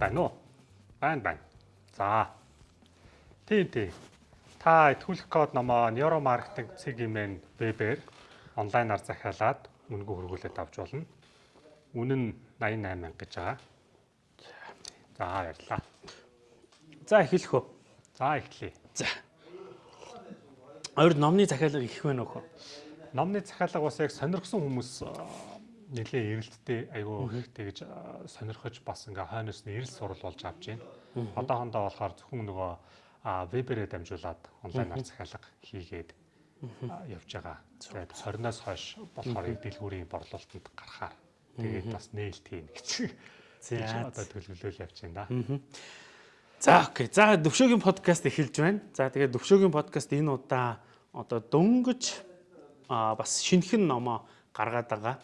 Байна уу? Байна байна. За. Тийм тийм. Та итгүүлэх код номоо Neuromarketing цэгийн вебээр онлайнаар захиалаад үнэгүй хөргүүлээд авч болно. Үнэн нь 88 гэж байгаа. За баярлалаа. За эхлэх үү. За эхлэе. За. Өөр номны захиалга их байна уу? Номны захиалга бас яг сонирхсон хүмүүс нэлээ эрэлттэй айгүй их тэгж сонирхож бас ингээ хойноос нь эрэл сурал болж авч байна. Одоохондоо болохоор зөвхөн нөгөө вебэрээ дамжуулаад онлайнаар захиалга хийгээд явж байгаа. Тэгээд 20-оос хойш болохоор дэлгүүрийн борлуулалтанд гарахаар тэгээд бас нээлт хийн гэж. За одоо төлөвлөл явж байна да. За окей. За Дөвшөөгийн подкаст эхэлж байна. За тэгээд Дөвшөөгийн подкаст энэ удаа одоо дөнгөж бас шинэхэн номоо гаргаад байгаа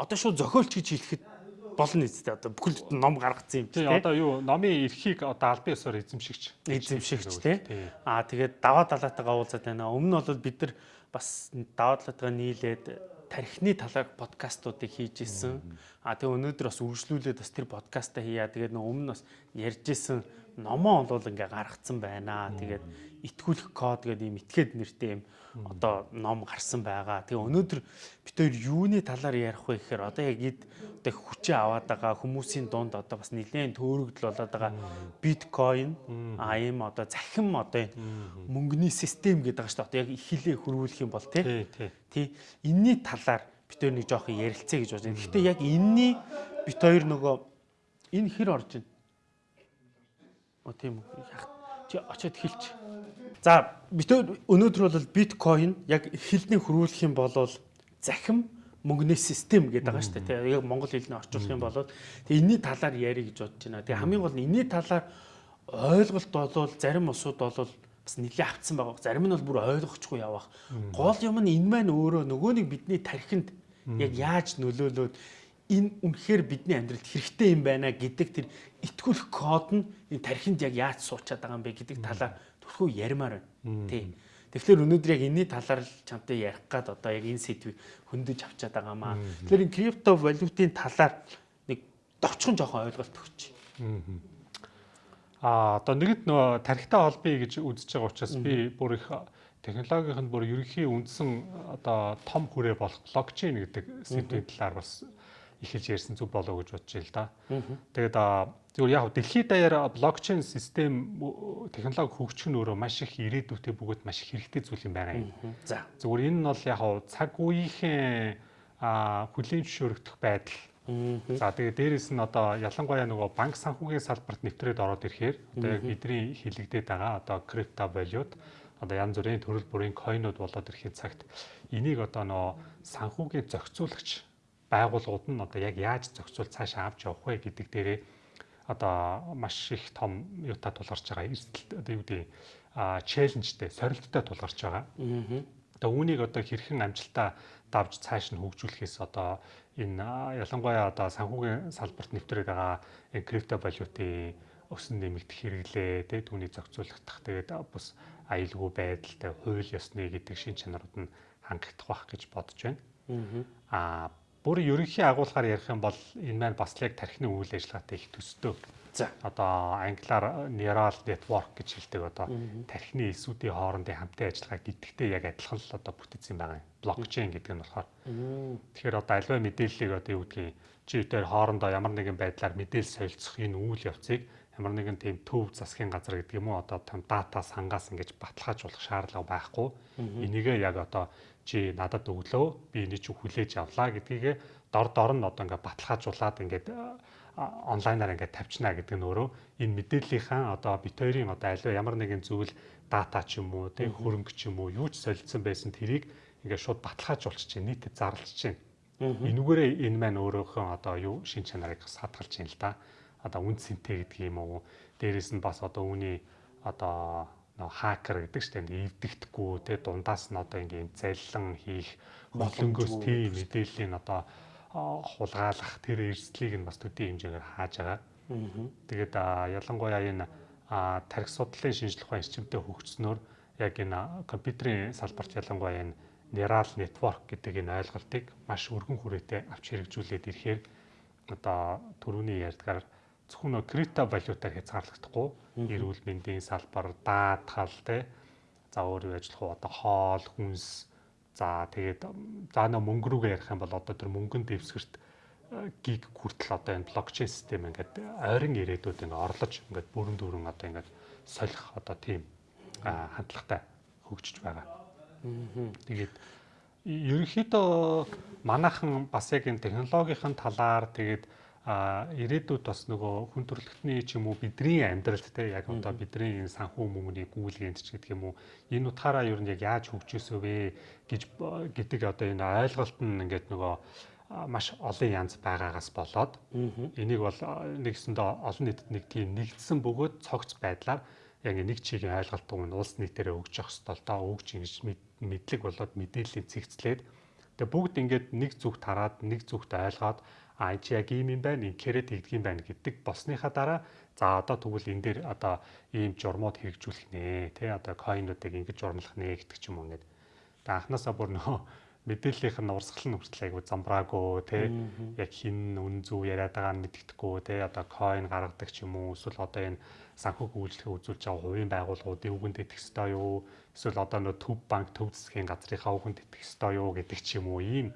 одоо шууд зохиолч гэж хэлэхэд болно үстэй одоо бүхэл ном гаргацсан юм тий одоо юу номын эрхийг одоо албан ёсоор эзэмшигч. Эзэмшигч тий. аа тэгээд даваа далаатайгаа уулзаад байна. Өмнө нь бол бид нар бас даваа далаатайгаа нийлээд тархины талаар подкастуудыг хийж исэн аа тэгээ өнөөдөр бас үргэлжлүүлээд бас тэр подкастаа хийя. Тэгээд нөө өмнө бас ярьж исэн номоо бол ингээ гаргацсан байна тэгээд итгүүлэх код гэдэг ийм итгээд нэртэй юм одоо ном гарсан байгаа. Тэгээ өнөөдөр бид хоёр юуны талаар ярих вэ гэхээр одоо яг эд одоо хүчээ аваад байгаа хүмүүсийн дунд одоо бас нэлээд төөрөгдөл болоод байгаа биткойн а ийм одоо захим одоо мөнгөний систем гэдэг шүү дээ. Одоо яг ихлээ хөрвүүлэх юм бол тий. Тий. Энийний талаар бид хоёр нэг жоох ярилцъя гэж байна. Гэхдээ яг энэний бид хоёр нөгөө энэ хэр орж байна? О тийм. Чи очиод хэлчих. За өнөөдөр бол биткойн яг хэлний хөрвүүлэх юм бол захим мөнгөний систем гэдэг байгаа шүү дээ. Яг монгол хэлний орчуулах юм бол тэгээ энэний талаар ярих гэж бодож байна. Тэгээ хамгийн гол нь энэний талаар ойлголт болвол зарим усуд бол бас нэлээд автсан байгаа. Зарим нь бол бүр ойлгохгүй явах. Гол юм нь энэ маань өөрөө нөгөө нэг бидний тархинд яг яаж нөлөөлөөд энэ үнэхээр бидний амьдралд хэрэгтэй юм байна гэдэг тэр итгүүлэх код нь энэ тархинд яг яаж суучаад байгаа юм бэ гэдэг талаар Тэгвэл ярмаар байна. Тий. Тэгэхээр өнөөдөр яг энэний талаар чамтай ярих гад одоо яг энэ сэдвийг хөндөж авчаад байгаа маа. Тэгэхээр энэ крипто валютын талаар нэг товчхон жоохон ойлголт өгч. Аа одоо нэгд нөө тархитай холбоё гэж үзэж байгаа учраас би бүр их технологийн бүр ерөнхий үндсэн одоо том хүрээ болох блокчейн гэдэг сэдвийн талаар бас эхэлж ярьсан зүг болоо гэж бодож байна л да. Тэгээд Зүгээр яг дэлхийд даяар блокчейн систем технологи хөгжих нь өөрөө маш их ирээдүйтэй бөгөөд маш их хэрэгтэй зүйл юм байна. За. Зүгээр энэ нь бол яг цаг үеийн хүлийн зөвшөөрөгдөх байдал. За тэгээ дээрэс нь одоо ялангуяа нөгөө банк санхүүгийн салбарт нэвтрээд ороод ирэхээр одоо яг бидний хилэгдээд байгаа одоо крипто валют одоо янз бүрийн төрөл бүрийн койнууд болоод ирэхэд цагт энийг одоо нөгөө санхүүгийн зохицуулагч байгууллагууд нь одоо яг яаж зохицуул цаашаа авч явах вэ гэдэг дээрээ одоо маш их том юутай тулгарч байгаа эрсдэл одоо юу гэдэг а челленжтэй сорилттой тулгарч байгаа. Одоо үүнийг одоо хэрхэн амжилтаа давж цааш нь хөгжүүлэхээс одоо энэ ялангуяа одоо санхүүгийн салбарт нэвтрээд байгаа крипто валютын өсөн нэмэгдэх хэрэглээ тэ түүний зохицуулах тэгээд бус аюулгүй байдалтай хууль ёсны гэдэг шин чанарууд нь хангагдах байх гэж бодож байна. Аа Бүр ерөнхий агуулгаар ярих юм бол энэ маань бас яг тархины үйл ажиллагаатай их төстэй. За одоо англиар neural network гэж хэлдэг одоо тархины эсүүдийн хоорондын хамтын ажиллагаа гэдэгтэй яг адилхан л одоо бүтээсэн байгаа юм. Блокчейн гэдэг нь болохоор. Тэгэхээр одоо альва мэдээллийг одоо юу гэдгийг чи дээр хоорондоо ямар нэгэн байдлаар мэдээлэл солилцох энэ үйл явцыг ямар нэгэн тийм төв засгийн газар гэдэг юм уу одоо том дата сангаас ингэж баталгаажуулах шаардлага байхгүй. Энийгээ яг одоо чи надад өглөө би энийг чи хүлээж авлаа гэдгийг дор дор нь одоо ингээд баталгаажуулаад ингээд онлайнаар ингээд тавьчихна гэдэг нь өөрөө энэ мэдээллийнхаа одоо бит хоёрын одоо аливаа ямар нэгэн зүйл дата ч юм уу тэг хөрөнгө ч юм уу юу ч солилцсон байсан тэрийг ингээд шууд баталгаажуулчих чинь нийтэд зарлж чинь. Энүүгээрээ энэ маань өөрөөхөө одоо юу шин чанарыг хадгалж чинь л да. Одоо үн цэнтэй гэдэг юм уу. Дээрээс нь бас одоо үүний одоо хакер гэдэг чинь эвдэгдэхгүй те дундаас нь одоо ингээм заллан хийх холонгоос тийм мэдээллийг одоо хулгайлах тэр эрсдлийг нь бас төдий хэмжээгээр хааж байгаа. Тэгээд ялангуяа энэ тарих судлалын шинжилх ухаан эрчимтэй хөгжснөөр яг энэ компьютерийн салбарт ялангуяа энэ neural network гэдэг энэ ойлголтыг маш өргөн хүрээтэй авч хэрэгжүүлээд ирэхээр одоо төрөүний ярьдгаар зөвхөн нөө крипто валютаар хязгаарлагдахгүй. Эрүүл мэндийн салбар, даатгал те. За өөр юу ажиллах уу одоо хоол, хүнс. За тэгээд за нөө мөнгө рүүгээ ярих юм бол одоо тэр мөнгөнд дэвсгэрт гиг хүртэл одоо энэ блокчейн систем ингээд ойрын ирээдүйд ингээд орлож ингээд бүрэн дүүрэн одоо ингээд солих одоо тийм хандлагатай хөгжиж байгаа. Тэгээд ерөнхийдөө манайхан бас яг энэ технологийн талаар тэгээд а ирээдүйд бас нөгөө хүн төрөлхтний ч юм уу бидний амьдралд те яг одоо бидний энэ санхүү мөнгөний гүйлгээнд ч гэдэг юм уу энэ утгаараа ер нь яг яаж хөгжөөсөө вэ гэж гэдэг одоо энэ ойлголт нь ингээд нөгөө маш олон янз байгаагаас болоод энийг бол нэгсэндээ олон нийтэд нэг тийм нэгдсэн бөгөөд цогц байдлаар яг нэг чигийн ойлголт нь улс нийтээрээ өгж явах хэвээр та өгч ингэж мэдлэг болоод мэдээллийн цэгцлээд. Тэгээ бүгд ингээд нэг зүгт хараад нэг зүгт ойлгоод а чи яг ийм юм байна инкэрэд хийдэг юм байна гэдэг болсныхаа дараа за одоо тэгвэл энэ дээр одоо ийм журмууд хэрэгжүүлэх нэ тий одоо койнуудыг ингэж журмлах нэ гэдэг ч юм уу ингээд. Анханасаа бүр нөө мэдээллийнх нь урсгал нь хүртэл айгу замбраагүй тий яг хин үн зөв яриад байгаа нь мэддэхгүй тий одоо койн гаргадаг ч юм уу эсвэл одоо энэ санхүүг үйлчлэгээ үзүүлж байгаа хувийн байгууллагуудын үгэнд итгэх ёстой юу эсвэл одоо нөө төв банк төв засгийн газрынхаа үгэнд итгэх ёстой юу гэдэг ч юм уу ийм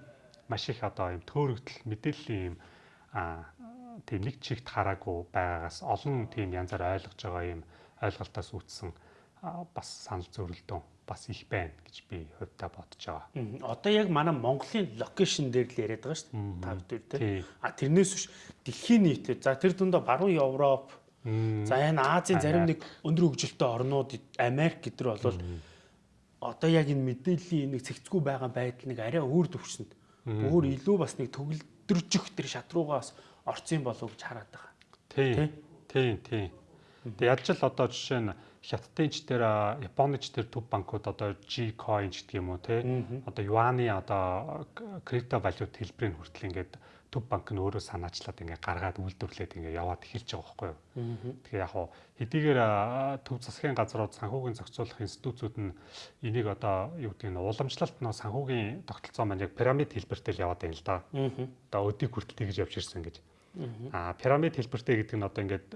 маш их одоо юм төөрөгдөл мэдээллийн юм тийм нэг чигт хараагүй байгаагаас олон тийм янзаар ойлгож байгаа юм ойлголтоос үүдсэн бас санал зөрөлдөө бас их байна гэж би хувьдаа бодож байгаа. Одоо яг манай Монголын локейшн дээр л яриад байгаа шүү дээ. Тав дээр тийм. А тэрнээс биш дэлхийн нийтлээ. За тэр дундаа баруун Европ, за энэ Азийн зарим нэг өндөр хөгжилтэй орнууд Америк гэдэр бол одоо яг энэ мэдээллийн нэг цэгцгүй байгаа байдал нэг арай өөр төвшөнд өөр илүү бас нэг төгөлдржих тэр шат руугаас орцсон болов гэж хараад байгаа. Тийм. Тийм, тийм. Тэгээ ялж л одоо жишээ нь хятадын ч тэр Японы ч тэр төв банкуд одоо G coin гэдэг юм уу те одоо юаны одоо крипто валют хэлбэрийн хүртэл ингээд төв банк нь өөрөө санаачлаад ингээд гаргаад үйлдвэрлээд ингээд яваад эхэлж байгаа байхгүй юу. Тэгэхээр яг хуу хэдийгээр төв засгийн газрууд санхүүгийн зохицуулах институтууд нь энийг одоо юу гэдэг нь уламжлалт нөө санхүүгийн тогтолцоо маань яг пирамид хэлбэртэй л яваад байна л да. Одоо өдийг хүртэл тэгж явж ирсэн гэж. А пирамид хэлбэртэй гэдэг нь одоо ингээд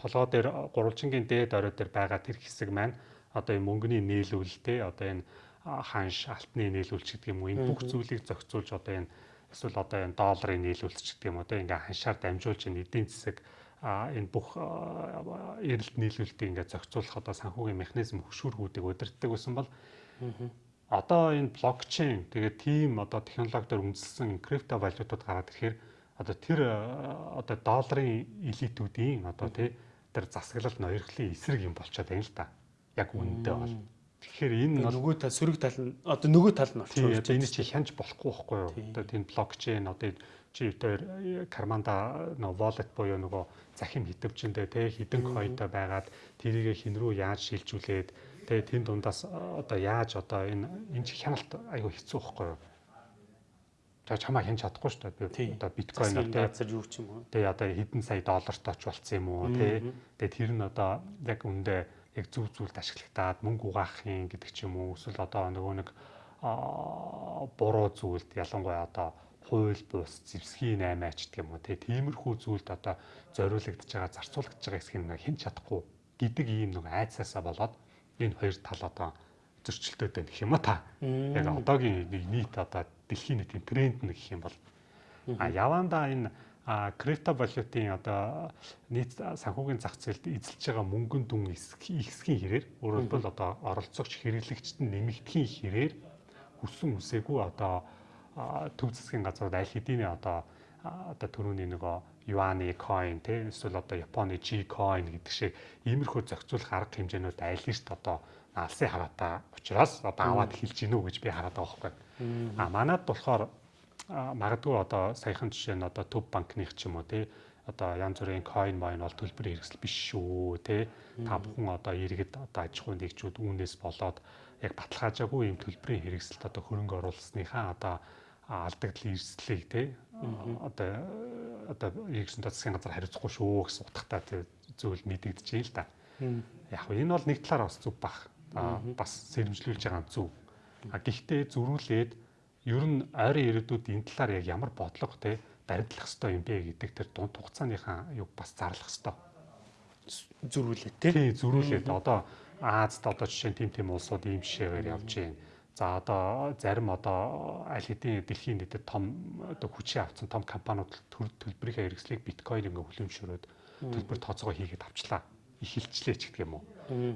толгой дээр гурвалжингийн дээд орой дээр байгаа тэр хэсэг маань одоо энэ мөнгөний нийлүүлэлтэй одоо энэ ханш алтны нийлүүлэлт гэдэг юм уу энэ бүх зүйлийг зохицуулж одоо энэ эсвэл одоо энэ долларын нийлүүлэлт гэдэг юм те ингээ ханшаар дамжуулж энэ эдийн засаг а энэ бүх эрэлт нийлүүлэлтийг ингээ зохицуулах одоо санхүүгийн механизм хөшүүргүүдийг удирддаг байсан бол одоо энэ блокчейн тэгээд тийм одоо технологиор үндэслэн крипто валютууд гараад ирэхээр одоо тэр одоо долларын элитүүдийн одоо тий тэр засаглал ноёрхлын эсрэг юм болчиход байна л да. Яг үнэндээ бол. Тэгэхээр энэ бол нөгөө тал сөрөг тал нь одоо нөгөө тал нь болчихсон. Одоо энэ чи хянж болохгүй байхгүй юу? Одоо тийм блокчейн одоо чи тэр карманда нөгөө wallet буюу нөгөө захим хитвчэндээ те хідэн койтой байгаад тэрийг хин рүү яаж шилжүүлээд те тэн дундаас одоо яаж одоо энэ энэ чи хяналт айгүй хэцүү байхгүй юу? За чамаа хянж чадахгүй шүү дээ. Одоо биткойн одоо газар юу ч юм уу. Тэгээ одоо хэдэн сая доллартай ч болцсон юм уу те. Тэгээ тэр нь одоо яг үндэ яг зүв зүйлд ашиглагтаад мөнгө угаахын гэдэг ч юм уу. Эсвэл одоо нөгөө нэг буруу зүйлд ялангуяа одоо хууль бус зэвсгийн 8 ач гэх юм уу. Тиймэрхүү зүйлд одоо зориулагдж байгаа зарцуулагдж байгаа хэсгийг нэг хэн чадахгүй гэдэг ийм нэг айцаасаа болоод энэ хоёр тал одоо зөрчилдөд байна гэх юм а та. Яг одоогийн нийт одоо дэлхийн нийтийн тренд нэг гэх юм бол. А явандаа энэ а крипто валютын одоо нийт санхүүгийн зах зээлд эзэлж байгаа мөнгөн дүн ихсхийн хэрээр өөрөөр хэлбэл одоо оролцогч хэрэглэгчд нь нэмэгдэхийн хэрээр хүссэн үсээгүй одоо төв засгийн газрууд аль хэдийн одоо одоо төрөүний нөгөө юаны coin те эсвэл одоо Японы G coin гэдэг шиг иймэрхүү зохицуулах арга хэмжээнүүд аль нэст одоо алсын хараатай учраас одоо аваад эхэлж гинүү гэж би хараад байгаа байхгүй. А манад болохоор магадгүй одоо саяхан жишээ нь одоо төв банкных ч юм уу тий? Одоо янз бүрийн coin mine бол төлбөр хэрэгсэл биш шүү тий? Та бүхэн одоо иргэд одоо аж ахуйн нэгжүүд үүнээс болоод яг баталгаажаагүй юм төлбөрийн хэрэгсэлд одоо хөрөнгө оруулсныхаа одоо алдагдал эрсдлийг тий? Одоо одоо иргэсэн засгийн газар хариуцахгүй шүү гэсэн утгатай зүйл мэдэгдэж байна л да. Яг энэ бол нэг талаар бас зүг бах. Бас сэрэмжлүүлж байгаа зүг. А гэхдээ зөрүүлээд ер нь ойрын ирээдүйд энэ талаар яг ямар бодлого те баримтлах хэрэгтэй юм бэ гэдэг тэр дунд хугацааныхаа юг бас зарлах хэрэгтэй. Зөрүүлээ тий. Тий, зөрүүлээд одоо Азад одоо жишээ нь тим тим улсууд ийм жишээгээр явж байна. За одоо зарим одоо аль хэдийн дэлхийн нийтэд том одоо хүчээ авсан том компаниуд төлбөрийнхээ хэрэгслийг биткойн ингээ хүлэмжшөрөөд төлбөр тооцоогоо хийгээд авчлаа. Их хилчлээ ч гэдэг юм уу.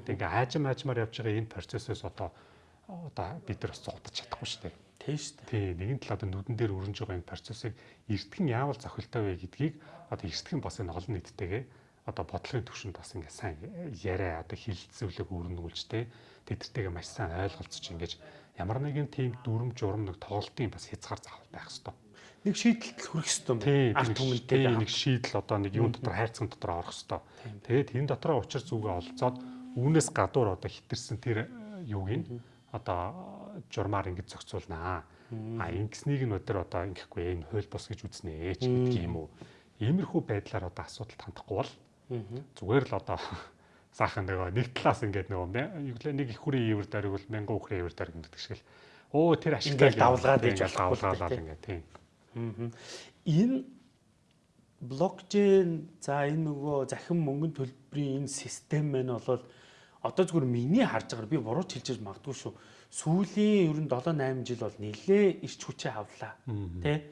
Тэг ингээ аажим аажмаар явж байгаа энэ процессоос одоо одоо бид нар бас зогдож чадахгүй шүү дээ. Тийм шүү дээ. Тий, нэгэн тал одоо нүдэн дээр өрнж байгаа энэ процессыг эртгэн яавал зохилтой вэ гэдгийг одоо эртгэн бас энэ олон нийттэйгээ одоо бодлогын түвшинд бас ингээ сайн яриа одоо хилцүүлэг өрнүүлж те тэдэртэйгээ маш сайн ойлголцож ингэж ямар нэгэн тийм дүрм журам нэг тоглолтын бас хязгаар заавал байх хэвээр. Нэг шийдэлд хүрэх хэвээр арт түмэнтэй нэг шийдэл одоо нэг юм дотор хайрцаг дотор орох хэвээр. Тэгээд энэ дотроо учир зүгээ олцоод үүнээс гадуур одоо хитэрсэн тэр юуг нь одоо журмаар ингэж зохицуулнаа. А ингэснийг нь өдөр одоо ингэхгүй энэ хууль бос гэж үзнэ ч гэдэг юм уу. Иймэрхүү байдлаар одоо асуудалд хандахгүй бол зүгээр л одоо саахан нөгөө нэг талаас ингээд нөгөө юу гэлээ нэг их хүрээ ивэр дариг бол мянган хүрээ ивэр дариг гэдэг шиг л. Оо тэр ашигтай давлгаад ээж давлгаалаад ингээд тийм. Энэ блокчейн за энэ нөгөө захин мөнгөнд төлбөрийн энэ систем маань бол одоо зүгээр миний харж байгаагаар би буруу хэлж магадгүй шүү. Сүүлийн ер нь 7 8 жил бол нэлээ ирч хүчээ авлаа. Тэ?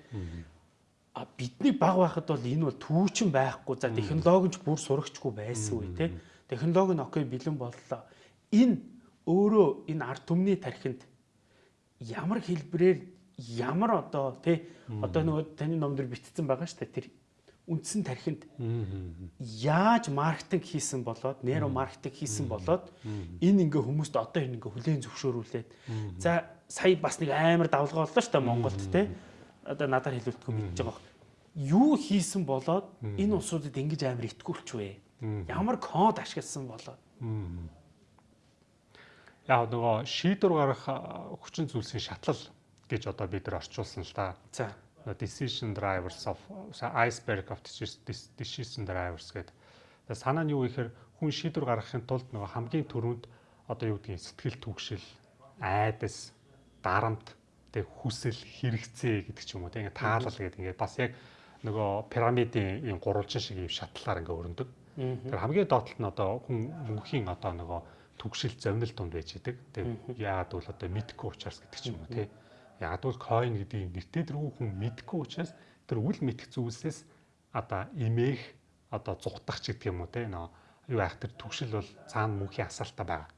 А бидний баг байхад бол энэ бол түүчин байхгүй. За технологич бүр сурагчгүй байсан үе тэ технологи нь окей бэлэн боллоо. Энэ өөрөө энэ ард түмний тархинд ямар хэлбэрээр ямар одоо тий одоо нөгөө таны номдэр битцсэн байгаа шүү дээ тэр үндсэн тархинд яаж маркетинг хийсэн болоод нейро маркетинг хийсэн болоод энэ ингээ хүмүүст одоо энэ ингээ хүлээн зөвшөөрүүлээд за сая бас нэг амар давлгаа боллоо шүү дээ Монголд тий одоо надаар хэлүүлдэг мэдж байгаа юу хийсэн болоод энэ усуудад ингэж амар итгүүлч вэ? Ямар код ашигласан болоо. Яг нөгөө шийдвэр гаргах хүчин зүйлсийн шатлал гэж одоо бид нар орчуулсан л да. За. Decision drivers of iceberg of decision drivers гэдэг. Санаа нь юу гэхээр хүн шийдвэр гаргахын тулд нөгөө хамгийн түрүүнд одоо юу гэдгийг сэтгэл түгшил, айдас, дарамт, тэг хүсэл, хэрэгцээ гэдэг ч юм уу. Тэг ингээ таалал гэдэг ингээ бас яг нөгөө пирамидын юм гурвалжин шиг юм шатлалаар ингээ өрнөдөг. Тэгэхээр хамгийн доотлолт нь одоо хүн мөнхийн одоо нөгөө түгшил зовнил тунд байж идэг. Тэгээ яагаад бол одоо мэдхгүй учраас гэдэг ч юм уу тий. Бол coin гэдэг нэртэй дэргүй хүн мэдхгүй учраас тэр үл мэдх зүйлсээс одоо имэх одоо зүгтах ч гэдэг юм уу тий. Нөө юу яах тэр түгшил бол цаана мөнхийн асаалтаа байгаа.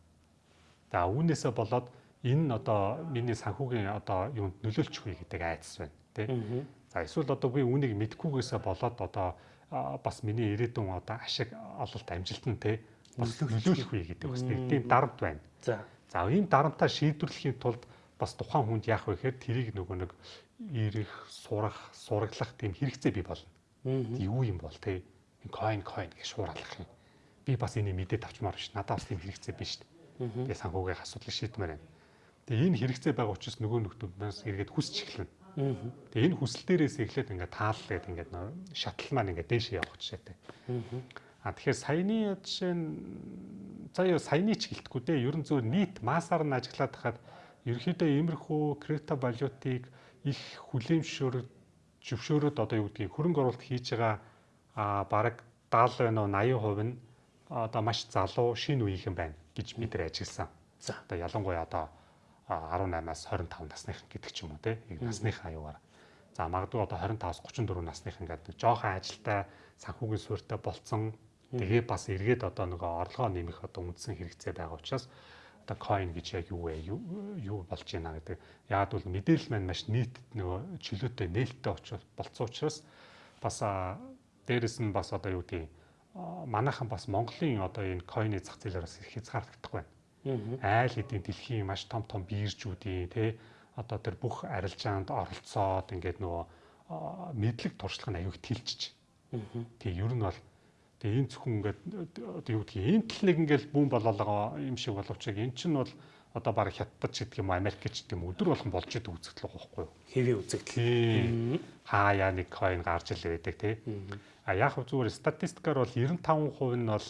За үүнээсээ болоод энэ одоо миний санхүүгийн одоо юунд нөлөөлчих вэ гэдэг айдас байна тий. За эсвэл одоо би үүнийг мэдхгүйгээсээ болоод одоо бас миний ирээдүйн одоо ашиг ололт амжилт нь те бас нөлөөлөх үе гэдэг бас нэг тийм дарамт байна. За. За энэ дарамтаа шийдвэрлэхийн тулд бас тухайн хүнд яах вэ гэхээр тэрийг нөгөө нэг ирэх, сурах, сураглах тийм хэрэгцээ бий болно. Юу юм бол те coin coin гэж шууралах юм. Би бас энийг мэдээд авчмаар биш. Надад бас тийм хэрэгцээ биш шүү дээ. Тэгээ санхүүгийн асуудлыг шийдмээр байна. Тэгээ энэ хэрэгцээ байгаа учраас нөгөө нөхдөөс эргээд хүсч эхэлнэ. Тэгээ энэ хүсэл дээрээс эхлээд ингээд тааллаад ингээд шатал маань ингээд дээшээ явах жишээтэй. А тэгэхээр саяны жишээ нь заяа саяны ч гэлтгүй дээ. Ер нь зөв нийт массаар нь ажиглаад хахад ерөөхдөө иймэрхүү крипто валютыг их хүлээмжшөөр зөвшөөрөөд одоо юу гэдгийг хөрөнгө оруулалт хийж байгаа а бараг 70 байна уу 80% нь одоо маш залуу шинэ үеийнхэн байна гэж бид нар ажигласан. За одоо ялангуяа одоо 18-аас 25 насных гэдэг ч юм уу те насныхаа аюугаар. За магадгүй одоо 25-аас 34 насных ингээд нэг жоохон ажилтай санхүүгийн суурьтай болцсон. Тэгээ бас эргээд одоо нөгөө орлогоо нэмэх одоо үндсэн хэрэгцээ байгаа учраас одоо coin гэж яг юу вэ? Юу болж байна гэдэг. Яг бол мэдээлэл маань маш нийт нөгөө чөлөөтэй нээлттэй очиж болцсон учраас бас дээрэс нь бас одоо юу гэдэг манайхан бас Монголын одоо энэ coin-ы зах зээлээр бас их хязгаарлагдахгүй байна айл хэдийн дэлхийн маш том том биржүүдийн тий одоо тэр бүх арилжаанд оролцоод ингээд нөгөө мэдлэг туршлага нь аюух тэлжиж. Тий ер нь бол тэгээ энэ зөвхөн ингээд одоо юу гэдгийг энэ тал нэг ингээд бүүн болоолоо юм шиг боловч яг эн чинь бол одоо баг хятад гэдэг юм Америк гэдэг юм өдөр болгон болж идэг үзэгдэл байхгүй юу? Хэвээ үзэгдэл. Хаяа нэг coin гарч ил байдаг тий. А яг зүгээр статистикаар бол 95% нь бол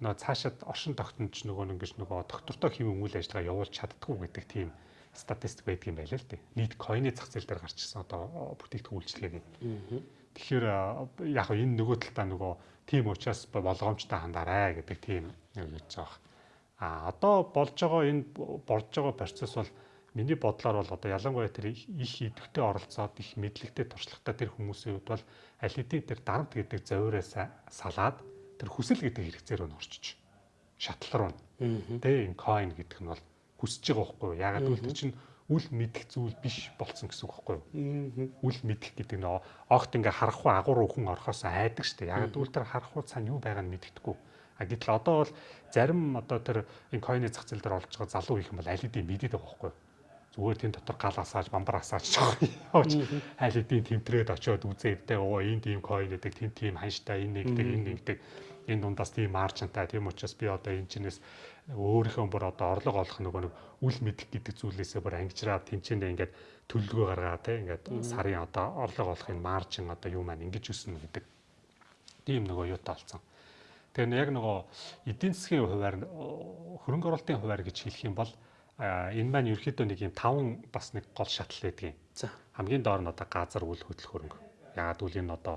нөө цаашаад оршин тогтнож нөгөө ингэж нөгөө доктортой хэвэн үйл ажиллагаа явуулж чаддгүй гэдэг тийм статистик байдаг юм байл л дээ. Нийт койны зах зээл дээр гарчсан одоо бүтээгдэхүүн үйлчлэгийг. Тэгэхээр яг энэ нөгөө талдаа нөгөө тийм учраас болгоомжтой хандаарай гэдэг тийм нэг гэж байгаа. А одоо болж байгаа энэ болж байгаа процесс бол миний бодлоор бол одоо ялангуяа тэр их идэвхтэй оролцоод их мэдлэгтэй туршлагатай тэр хүмүүсийн хувьд бол аль хэдийн тэр дарамт гэдэг зовироос салаад тэр хүсэл гэдэг хэрэгцээр нь орчиж шатлал руу. Тэ энэ coin гэдэг нь бол хүсэж байгаа байхгүй юу? Ягаад гэвэл тэр чинь үл мэдэх зүйл биш болцсон гэсэн үг байхгүй юу? Үл мэдэх гэдэг нь огт ингээ харахгүй агуур өхөн орохоос айдаг штэ. Яг үл тэр харахгүй цаана юу байгааг нь мэддэхгүй. А гэтэл одоо бол зарим одоо тэр энэ койны зах зээл дээр олж байгаа залуу их юм бол аль хэдийн мэдээд байгаа байхгүй юу? зүгээр тийм дотор гал асааж бамбар асааж явж аль хэдийн тэмтрээд очиод үзээдтэй оо энэ тийм койн гэдэг тийм тийм ханштай энэ нэгдэг энэ нэгдэг энэ дундаас тийм маржинтай тийм учраас би одоо энэ чинээс өөрийнхөө бүр одоо орлого олох нөгөө нэг үл мэдэх гэдэг зүйлээсээ бүр ангижраад тэнцэндээ ингээд төлөлгөө гаргаа те ингээд сарын одоо орлого олохын маржин одоо юу маань ингэж өснө гэдэг тийм нөгөө юутай болсон. Тэгэхээр яг нөгөө эдийн засгийн хуваар хөрөнгө оруулалтын хуваар гэж хэлэх юм бол энэ маань ерөөхдөө нэг юм таван бас нэг гол шатал байдгийн. За хамгийн доор нь одоо газар үл хөдлөх хөрөнгө. Ягаад гэвэл энэ одоо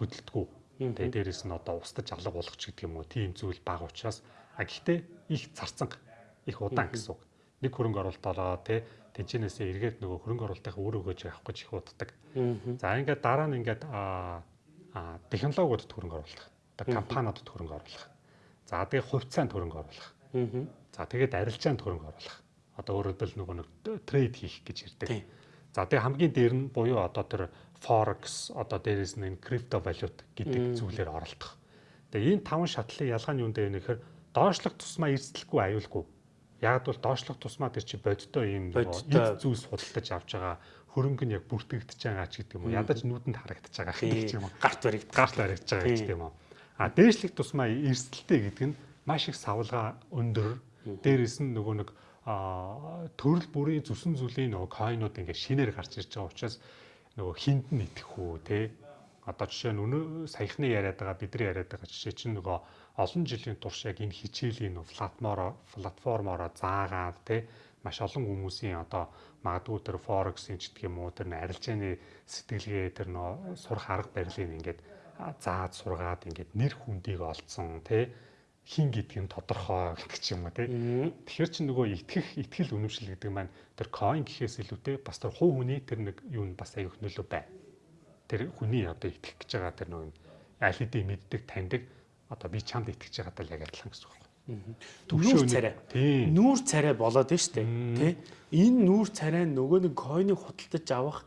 хөдөлдөггүй. Тэгээ дээрэс нь одоо устдаж алга болгоч гэдэг юм уу тийм зүйл бага учраас А гэхдээ их зарцанга их удаан гэсэн үг. Нэг хөрөнгө оруулалт болоо тий тэнцэнээсээ эргээд нөгөө хөрөнгө оруулалтынхаа үр өгөөж авах гэж их уддаг. За ингээд дараа нь ингээд а технологиудад хөрөнгө оруулах. Одоо компаниудад хөрөнгө оруулах. За тэгээ хувьцаанд хөрөнгө оруулах. За тэгээд арилжаанд хөрөнгө оруулах. Одоо өөрөөр хэлбэл нөгөө нэг трейд хийх гэж ярьдаг. За тэгээ хамгийн дээр нь буюу одоо тэр forex одоо дээрээс нь крипто валют гэдэг зүйлээр оролдох. Тэгээ энэ таван шатлын ялгаа нь юу нэ гэхээр доошлох тусмаа эрсдэлгүй аюулгүй. Яг бол доошлох тусмаа тэр чи бодтой юм эд зүйлс худалдаж авч байгаа хөрөнгө нь яг бүртгэгдэж байгаа ч гэдэг юм уу. Ядаж нүдэнд харагдаж байгаа гэдэг юм уу. Гарт баригд гарт баригдаж байгаа гэдэг юм уу. А дээшлэх тусмаа эрсдэлтэй гэдэг нь маш их савлгаа өндөр. Дээрээс нь нөгөө нэг а төрөл бүрийн зүсэн зүлийн нөгөө койнууд ингээ шинээр гарч ирж байгаа учраас нөгөө хинд нь итгэх үү те? Одоо жишээ нь өнөө саяхны яриад байгаа бидний яриад байгаа жишээ чинь нөгөө олон жилийн турш яг энэ хичээлийн платформоор платформоор заагаад тий маш олон хүмүүсийн одоо магадгүй тэр форексийн ч гэх юм уу тэр арилжааны сэтгэлгээ тэр нөө сурах арга барилыг ингээд зааж сургаад ингээд нэр хүндийг олцсон тий хин гэдгийг тодорхой гэх юм уу тий Тэгэхээр чи нөгөө итгэх итгэл үнэмшил гэдэг маань тэр coin гэхээс илүүтэй бас тэр хувь хүний тэр нэг юу нь бас аюух нөлөө бай. Тэр хүний одоо итгэх гэж байгаа тэр нөгөө аль хэдийн мэддэг таньдаг одоо би чамд итгэж байгаад л яг адилхан гэсэн үг байна. Нүүр царай. Нүүр царай болоод нь штэ. Тэ? Энэ нүүр царай нөгөө нэг койныг худалдаж авах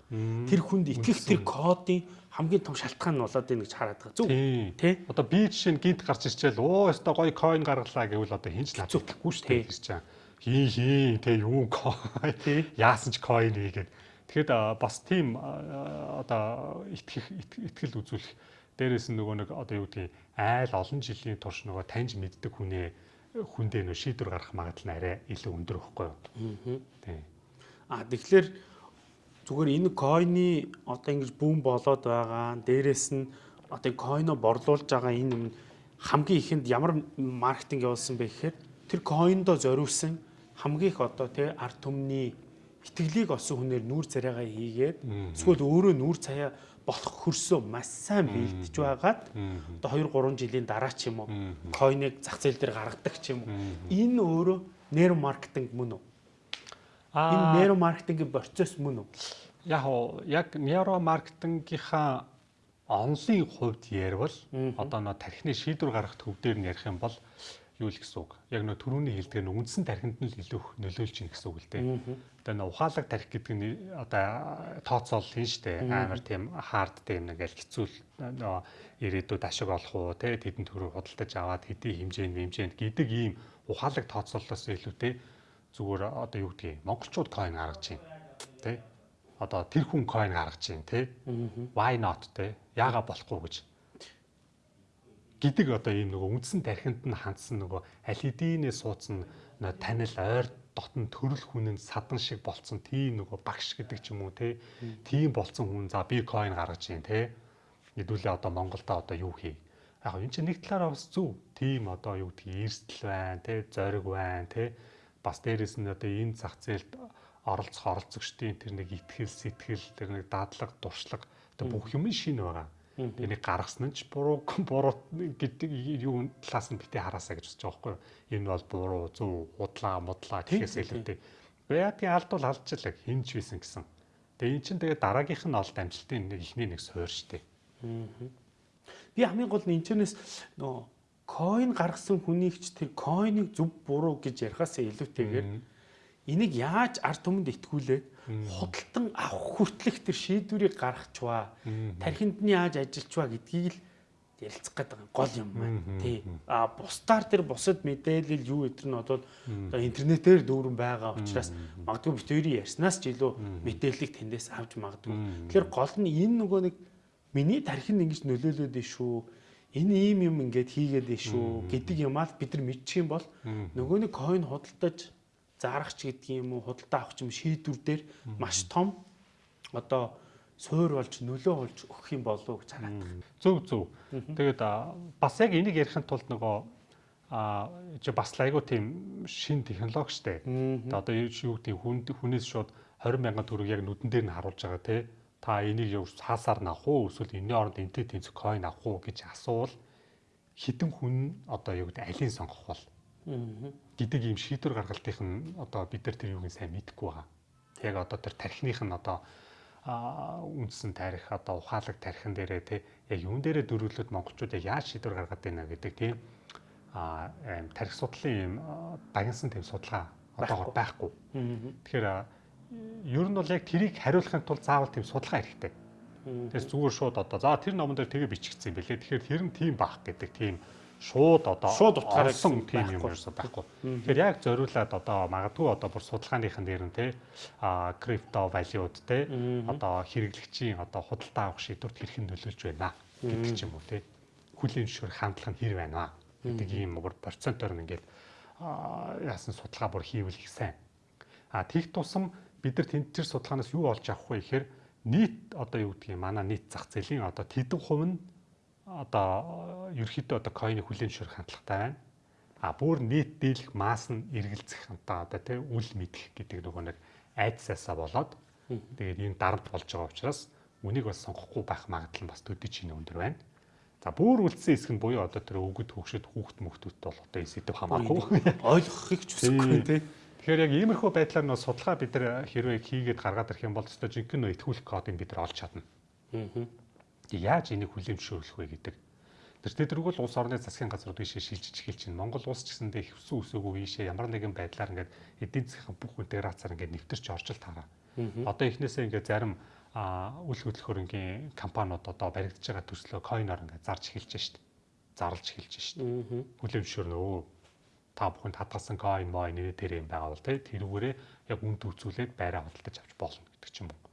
тэр хүнд итгэх тэр кодын хамгийн том шалтгаан нь болоод ийн гэж хараад байгаа. Зүг. Тэ? Одоо би жишээ нь гинт гарч ирчихэл оо өстой гоё койн гаргалаа гэвэл одоо хинч надчихгүй штэ гэж чам. Хий хий тэ юу койн. Яасан ч койн хийгээд Тэгэхэд бас тийм одоо итгэх итгэл үзүүлэх Дээрээс нь нөгөө нэг одоо юу гэдгийг айл олон жилийн турш нөгөө таньж мэддэг хүнээ хүндээ нөө шийдвэр гаргах магадлал нь арай илүү өндөр байхгүй юу? Аа. Тэгэхээр зүгээр энэ койны одоо ингэж бүүн болоод байгаа. Дээрээс нь одоо койно борлуулж байгаа энэ хамгийн ихэнд ямар маркетинг явуулсан бэ гэхээр тэр койндо зориулсан хамгийн их одоо тий арт түмний итгэлийг олсон хүнээр нүүр царайгаа хийгээд эсвэл өөрөө нүүр цаяа болох хөрсөө маш сайн бэлдэж байгаад одоо 2 3 жилийн дараа ч юм уу койныг зах зээл дээр гаргадаг ч юм уу. Энэ өөрөө нейро маркетинг мөн үү? Энэ нейро маркетингийн процесс мөн үү? Яг яг нейро маркетингийнхаа онлын хувьд ярил одоо нөө тархины шийдвэр гаргах төв дээр нь ярих юм бол юу л гэсэн үг. Яг нөө төрөүний хэлдгээр нь үндсэн тархинд нь л илүү нөлөөлж ийн гэсэн үг л дээ. Тэгээ нөө ухаалаг тархи гэдэг нь одоо тооцоол хийн штэ. Амар тийм хард тийм нэг аль хэцүү нөө ирээдүйд ашиг олох уу те тэдэн төрөөр худалдаж аваад хэдийн хэмжээнд хэмжээнд гэдэг ийм ухаалаг тооцооллоос илүүтэй зүгээр одоо юу гэдгийг монголчууд coin гаргаж байна. Тэ? Одоо тэр хүн coin гаргаж байна те. Why not те? Яага болохгүй гэж. Гэдэг одоо ийм нөгөө үндсэн тархинд нь хандсан нөгөө аль хэдийнэ суудсан танил ойр дотн төрөл хүнэнд садан шиг болцсон тийм нөгөө багш гэдэг ч юм уу те тийм болцсон хүн за би coin гаргаж юм те хэдүүлээ одоо Монголда одоо юу хий? Яг энэ чинь нэг талаараа бас зөв тийм одоо юу гэдгийг эрсдэл байна те зориг байна те бас дээрэс нь одоо энэ зах зээлд оролцох оролцогчдын тэр нэг ихтгэл сэтгэл тэр нэг дадлаг дуршлаг одоо бүх юм шинэ байгаа Тэнийг гаргасан нь ч буруу буруу гэдэг юу талаас нь битээ хараасаа гэж бодож байгаа байхгүй юу? Энэ бол буруу, зөв, худлаа, мудлаа гэхээс илүүтэй. Яадгийн алд бол алдчихлаа хинж байсан гэсэн. Тэгээ эн чинь тэгээ дараагийнх нь олд амжилтын нэг ихний нэг суур штэ. Би хамгийн гол нь энэчнээс нөө coin гаргасан хүнийгч тэр coin-ыг зөв буруу гэж ярихаас илүүтэйгээр энийг яаж ард түмэнд итгүүлээд худалдан авах хүртэлх тэр шийдвэрийг гаргачваа. Тархинд нь яаж ажиллачваа гэдгийг л ярилцах гэдэг гол юм байна. Тий. А бусдаар тэр бусад мэдээлэл юу гэдэр нь одоо интернетээр дүүрэн байгаа учраас магадгүй бит хоёрын ярьснаас ч илүү мэдээллийг тэндээс авч магадгүй. Тэгэхээр гол нь энэ нөгөө нэг миний тархинд ингэж нөлөөлөд дээ шүү. Энэ ийм юм ингээд хийгээд шүү гэдэг юмаа бид нар мэдчих юм бол нөгөө нэг coin худалдаж зарагч гэдгийг юм уу худалдаа авах юм шийдвэр дээр маш том одоо суур болж нөлөө болж өгөх юм болов уу гэж хараад байна. Зөв зөв. Тэгээд бас яг энийг ярихын тулд нөгөө а чи бас айгу тийм шин технологи штэ. Одоо юу гэдэг хүн хүнээс шууд 20 мянган төгрөг яг нүдэн дээр нь харуулж байгаа те. Та энийг юу цаасаар авах уу? Эсвэл энэний оронд энтэй тэнцэх coin авах уу гэж асуувал хідэн хүн одоо юу гэдэг алийг сонгох бол гэдэг ийм шийдвэр гаргалтынх нь одоо бид нар тэр юуг сайн мэдэхгүй байгаа. Яг одоо тэр тархиных нь одоо үндсэн тарих одоо ухаалаг тархин дээрээ те яг юун дээрээ дөрвөлөд монголчууд яаж шийдвэр гаргаад байна гэдэг тийм а тарих судлалын ийм дагнсан тийм судалгаа одоогор байхгүй. Тэгэхээр ер нь бол яг тэрийг хариулахын тулд заавал тийм судалгаа хэрэгтэй. Тэгээс зүгээр шууд одоо за тэр номон дээр тэгээ бичигдсэн юм бэлээ. Тэгэхээр тэр нь тийм баах гэдэг тийм шууд одоо шууд утгаараа гэсэн тийм юм ерөөсөө байхгүй. Тэгэхээр яг зориулаад одоо магадгүй одоо бүр судалгааныхан дээр нь те а крипто валют те одоо хэрэглэгчийн одоо худалдаа авах шийдвэрт хэрхэн нөлөөлж байна гэдэг ч юм уу те хүлийн зөвшөөр хандлах нь хэр байна гэдэг ийм бүр процентоор нь ингээд яасан судалгаа бүр хийвэл их сайн. А тех тусам бид нар тэнд тэр судалгаанаас юу олж авах вэ гэхээр нийт одоо юу гэдгийг манай нийт зах зээлийн одоо тэдэн хувь нь одоо ерөөхдөө одоо койны хүлэн зөвшөөрөх хандлагатай байна. А бүр нийт дийлэх масс нь эргэлзэх одоо одоо тий үл мэдэх гэдэг нөгөө нэг айдсаасаа болоод тэгээд энэ дарамт болж байгаа учраас үнийг бас сонгохгүй байх магадлал нь бас төдөж ийн өндөр байна. За бүр үлдсэн хэсэг нь буюу одоо тэр өгөд хөгшөд хүүхд мөхтөд бол одоо энэ сэдв хамаагүй ойлгохыг ч үсэхгүй тий. Тэгэхээр яг иймэрхүү байдлаар нөө судалгаа бид нар хэрвээ хийгээд гаргаад ирэх юм бол өстой жинхэнэ итгүүлэх кодыг бид нар олж чадна. Аа яаж энийг хүлэмжшүүлэх вэ гэдэг. Тэр тэдэрэг бол улс орны засгийн газрууд ийшээ шилжиж эхэлж байна. Монгол улс ч гэсэндээ хөвсөн үсээгүй ийшээ ямар нэгэн байдлаар ингээд эдийн засгийн бүх интеграцаар ингээд нэвтэрч орж таараа. Одоо эхнээсээ ингээд зарим үйл хөдлөхөөрөнгийн компаниуд одоо баригдаж байгаа төслөө койноор ингээд зарж эхэлж шít. Зарлж эхэлж шít. Хүлэмжшүүр нөө та бүхэнд хадгалсан койн мой нэр тэр юм байгаа бол тэрүүгээрээ яг үнд үзүүлээд байраа худалдаж авч болно гэдэг ч юм уу.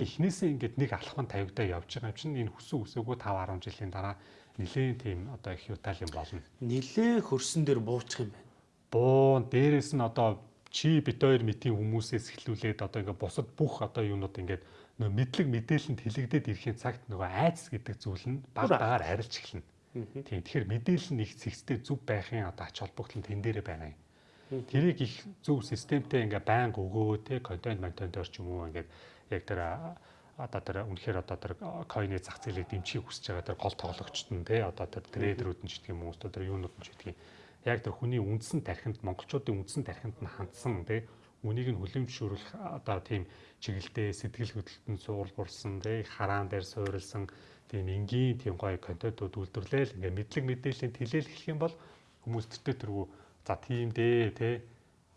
Эхнээсээ ингээд нэг алхам тавигдаа явж байгаа юм чинь энэ хүссэн үсээгүй 5 10 жилийн дараа нилээн тийм одоо их юутал юм болно. Нилээн хөрсөн дээр буучих юм байна. Буу дээрэс нь одоо чи бит хоёр мэтийн хүмүүсээс эхлүүлээд одоо ингээд бусад бүх одоо юунууд ингээд нөө мэдлэг мэдээлэлд хилэгдээд ирэхийн цагт нөгөө айц гэдэг зүйл нь баг багаар арилж эхэлнэ. Тийм тэгэхээр мэдээлэл нь их зэгцтэй зөв байхын одоо ач холбогдол нь тэн дээрээ байна. Тэрийг их зөв системтэй ингээ байнга өгөө те контент монтентор ч юм уу ингээд яг тэр одоо тэр үнэхээр одоо тэр койны зах зээлийг дэмжихийг хүсэж байгаа тэр гол тоглогчд нь те одоо тэр трейдерүүд нь ч гэх юм уу одоо тэр юунууд нь ч гэх юм. Яг тэр хүний үндсэн тархинд монголчуудын үндсэн тархинд нь хандсан те үнийг нь хүлэмжшүүлэх одоо тийм чиглэлтэй сэтгэл хөдлөлтөнд суулгуулсан те хараан дээр суурилсан тийм энгийн тийм гоё контентууд үйлдвэрлээл ингээ мэдлэг мэдээллийн тэлэл хэлэх юм бол хүмүүс тэртээ тэргүй за тийм дээ те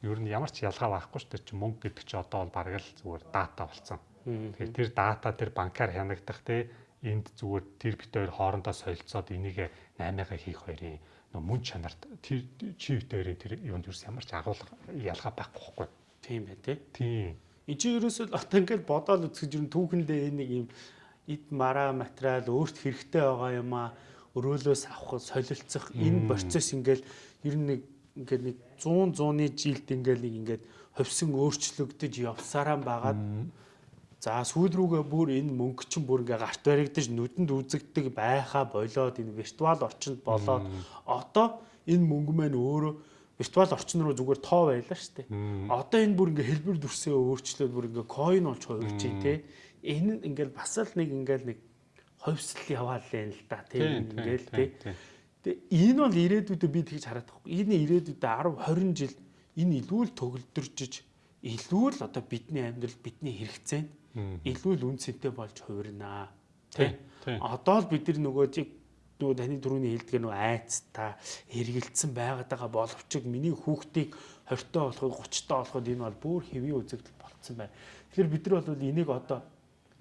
ер нь ямар ч ялгаа байхгүй шүү дээ чи мөнгө гэдэг чи одоо бол бараг л зүгээр дата болсон. Тэгэхээр тэр дата тэр банкар хянагдах те энд зүгээр тэр бит хоёр хоорондоо солилцоод энийг 8-аа хийх хоёрын мөн чанарт тэр чи битээрийн тэр юунд юус ямар ч агуулга ялгаа байхгүй байхгүй. Тийм бай тээ. Тийм. Энд чи ерөөсөө одоо ингээд бодоол үзэж ер нь түүхэндээ нэг юм эд мара материал өөрт хэрэгтэй байгаа юм а өрөөлөөс авах солилцох энэ процесс ингээл ер нь нэг ингээд нэг 100 100-ны жилд ингээл нэг ингээд ховсон өөрчлөгдөж явсараа байгаад за сүүл рүүгээ бүр энэ мөнгө чинь бүр ингээ гарт баригдаж нүдэнд үзэгдэг байхаа болоод энэ виртуал орчинд болоод одоо энэ мөнгө маань өөрөө виртуал орчин руу зүгээр тоо байлаа шүү дээ. Одоо энэ бүр ингээ хэлбэр дүрсээ өөрчлөөд бүр ингээ coin болж хувирч тий. Энэ ингээл бас л нэг ингээл нэг ховсл яваал л л да тийм ингээл тий. Тэгээ энэ бол ирээдүйдээ би тэгж хараад байгаа. Энэ ирээдүйдээ 10 20 жил энэ илүү л төгөлдөржиж илүү л одоо бидний амьдрал бидний хэрэгцээ илүү л үнцэнтэй болж хувирнаа. Тэ. Одоо л бид нар нөгөө чиг нөгөө таны түрүүний хэлдгээр нөгөө айцтай эргэлцсэн байгаад байгаа боловч миний хүүхдийг 20 тоо болохыг 30 тоо болоход энэ бол бүр хэвийн үзэгдэл болцсон байна. Тэгэхээр бид нар бол энийг одоо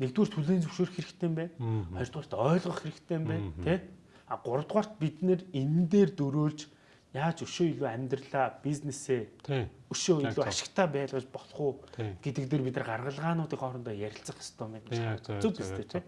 нэгдүгээр түлэн зөвшөөрөх хэрэгтэй юм байна. Хоёрдугаарт ойлгох хэрэгтэй юм байна, тэ? А гуравдугаарт бид нэр энэ дээр дөрөөлж яаж өшөө илүү амьдралаа, бизнесээ өшөө илүү ашигтай байлгаж болох уу гэдэг дээр бид нар гаргалгаануудын хоорондоо ярилцах хэрэгтэй юм байна. Зүг зүг тэ.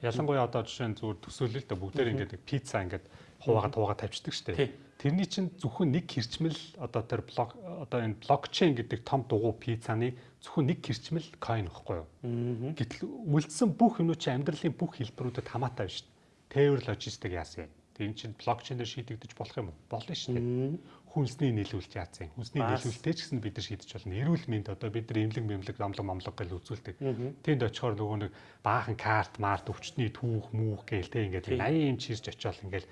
Ялангуяа одоо жишээ нь зүгээр төсөөлөл л бүгдээр ингээд пицца ингээд хуваагаад хуваагаад тавьчихдаг шүү дээ. Тэрний чинь зөвхөн нэг хэрчмэл одоо тэр блок одоо энэ блокчейн гэдэг том дугуй пиццаны зөвхөн нэг хэрчмэл coin ихгүй юу. Гэтэл үлдсэн бүх юмнууд чинь амьдралын бүх хэлбэрүүдэд хамаатай байна шүү дээ. Тээвэр логистик яасан юм. Тэр чинь блокчейнээр шийдэгдэж болох юм уу? Болно шүү дээ. Хүнсний нийлүүлж яасан. Хүнсний нийлүүлэлтэй ч гэсэн бид нар шийдэж болно. Эрүүл мэнд одоо бид нар имлэг мэмлэг намлаг мамлаг гэж үзүүлдэг. Тэнд очихоор нөгөө нэг баахан карт, март, өвчтний түүх, мүүх гээл тэг ингээд 80 юм чирж очиол ингээд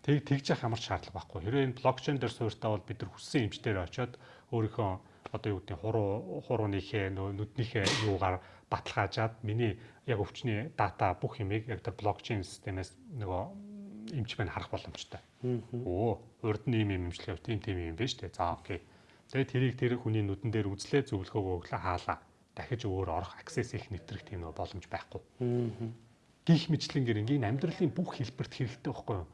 Тэг тэгж явах ямар шаардлага байхгүй. Хэрвээ энэ блокчейн дээр суурьтаа бол бид нар хүссэн эмчтэр очиод өөрийнхөө одоо юу гэдэг хуруу хурууныхээ нүднийхээ юугаар баталгаажаад миний яг өвчний дата бүх юмыг яг тэр блокчейн системээс нөгөө эмч байна харах боломжтой. Өө урд нь ийм юм эмчилгээ тийм тийм юм байна шүү дээ. За окей. Тэгээ тэрийг тэр хүний нүдэн дээр үзлээ зөвлөгөөгөө өглөө хаалаа. Дахиж өөр орох access их нэвтрэх тийм боломж байхгүй. Гих мэтлэнгэр ингийн амьдралын бүх хэлбэрт хэрэгтэй байхгүй юу?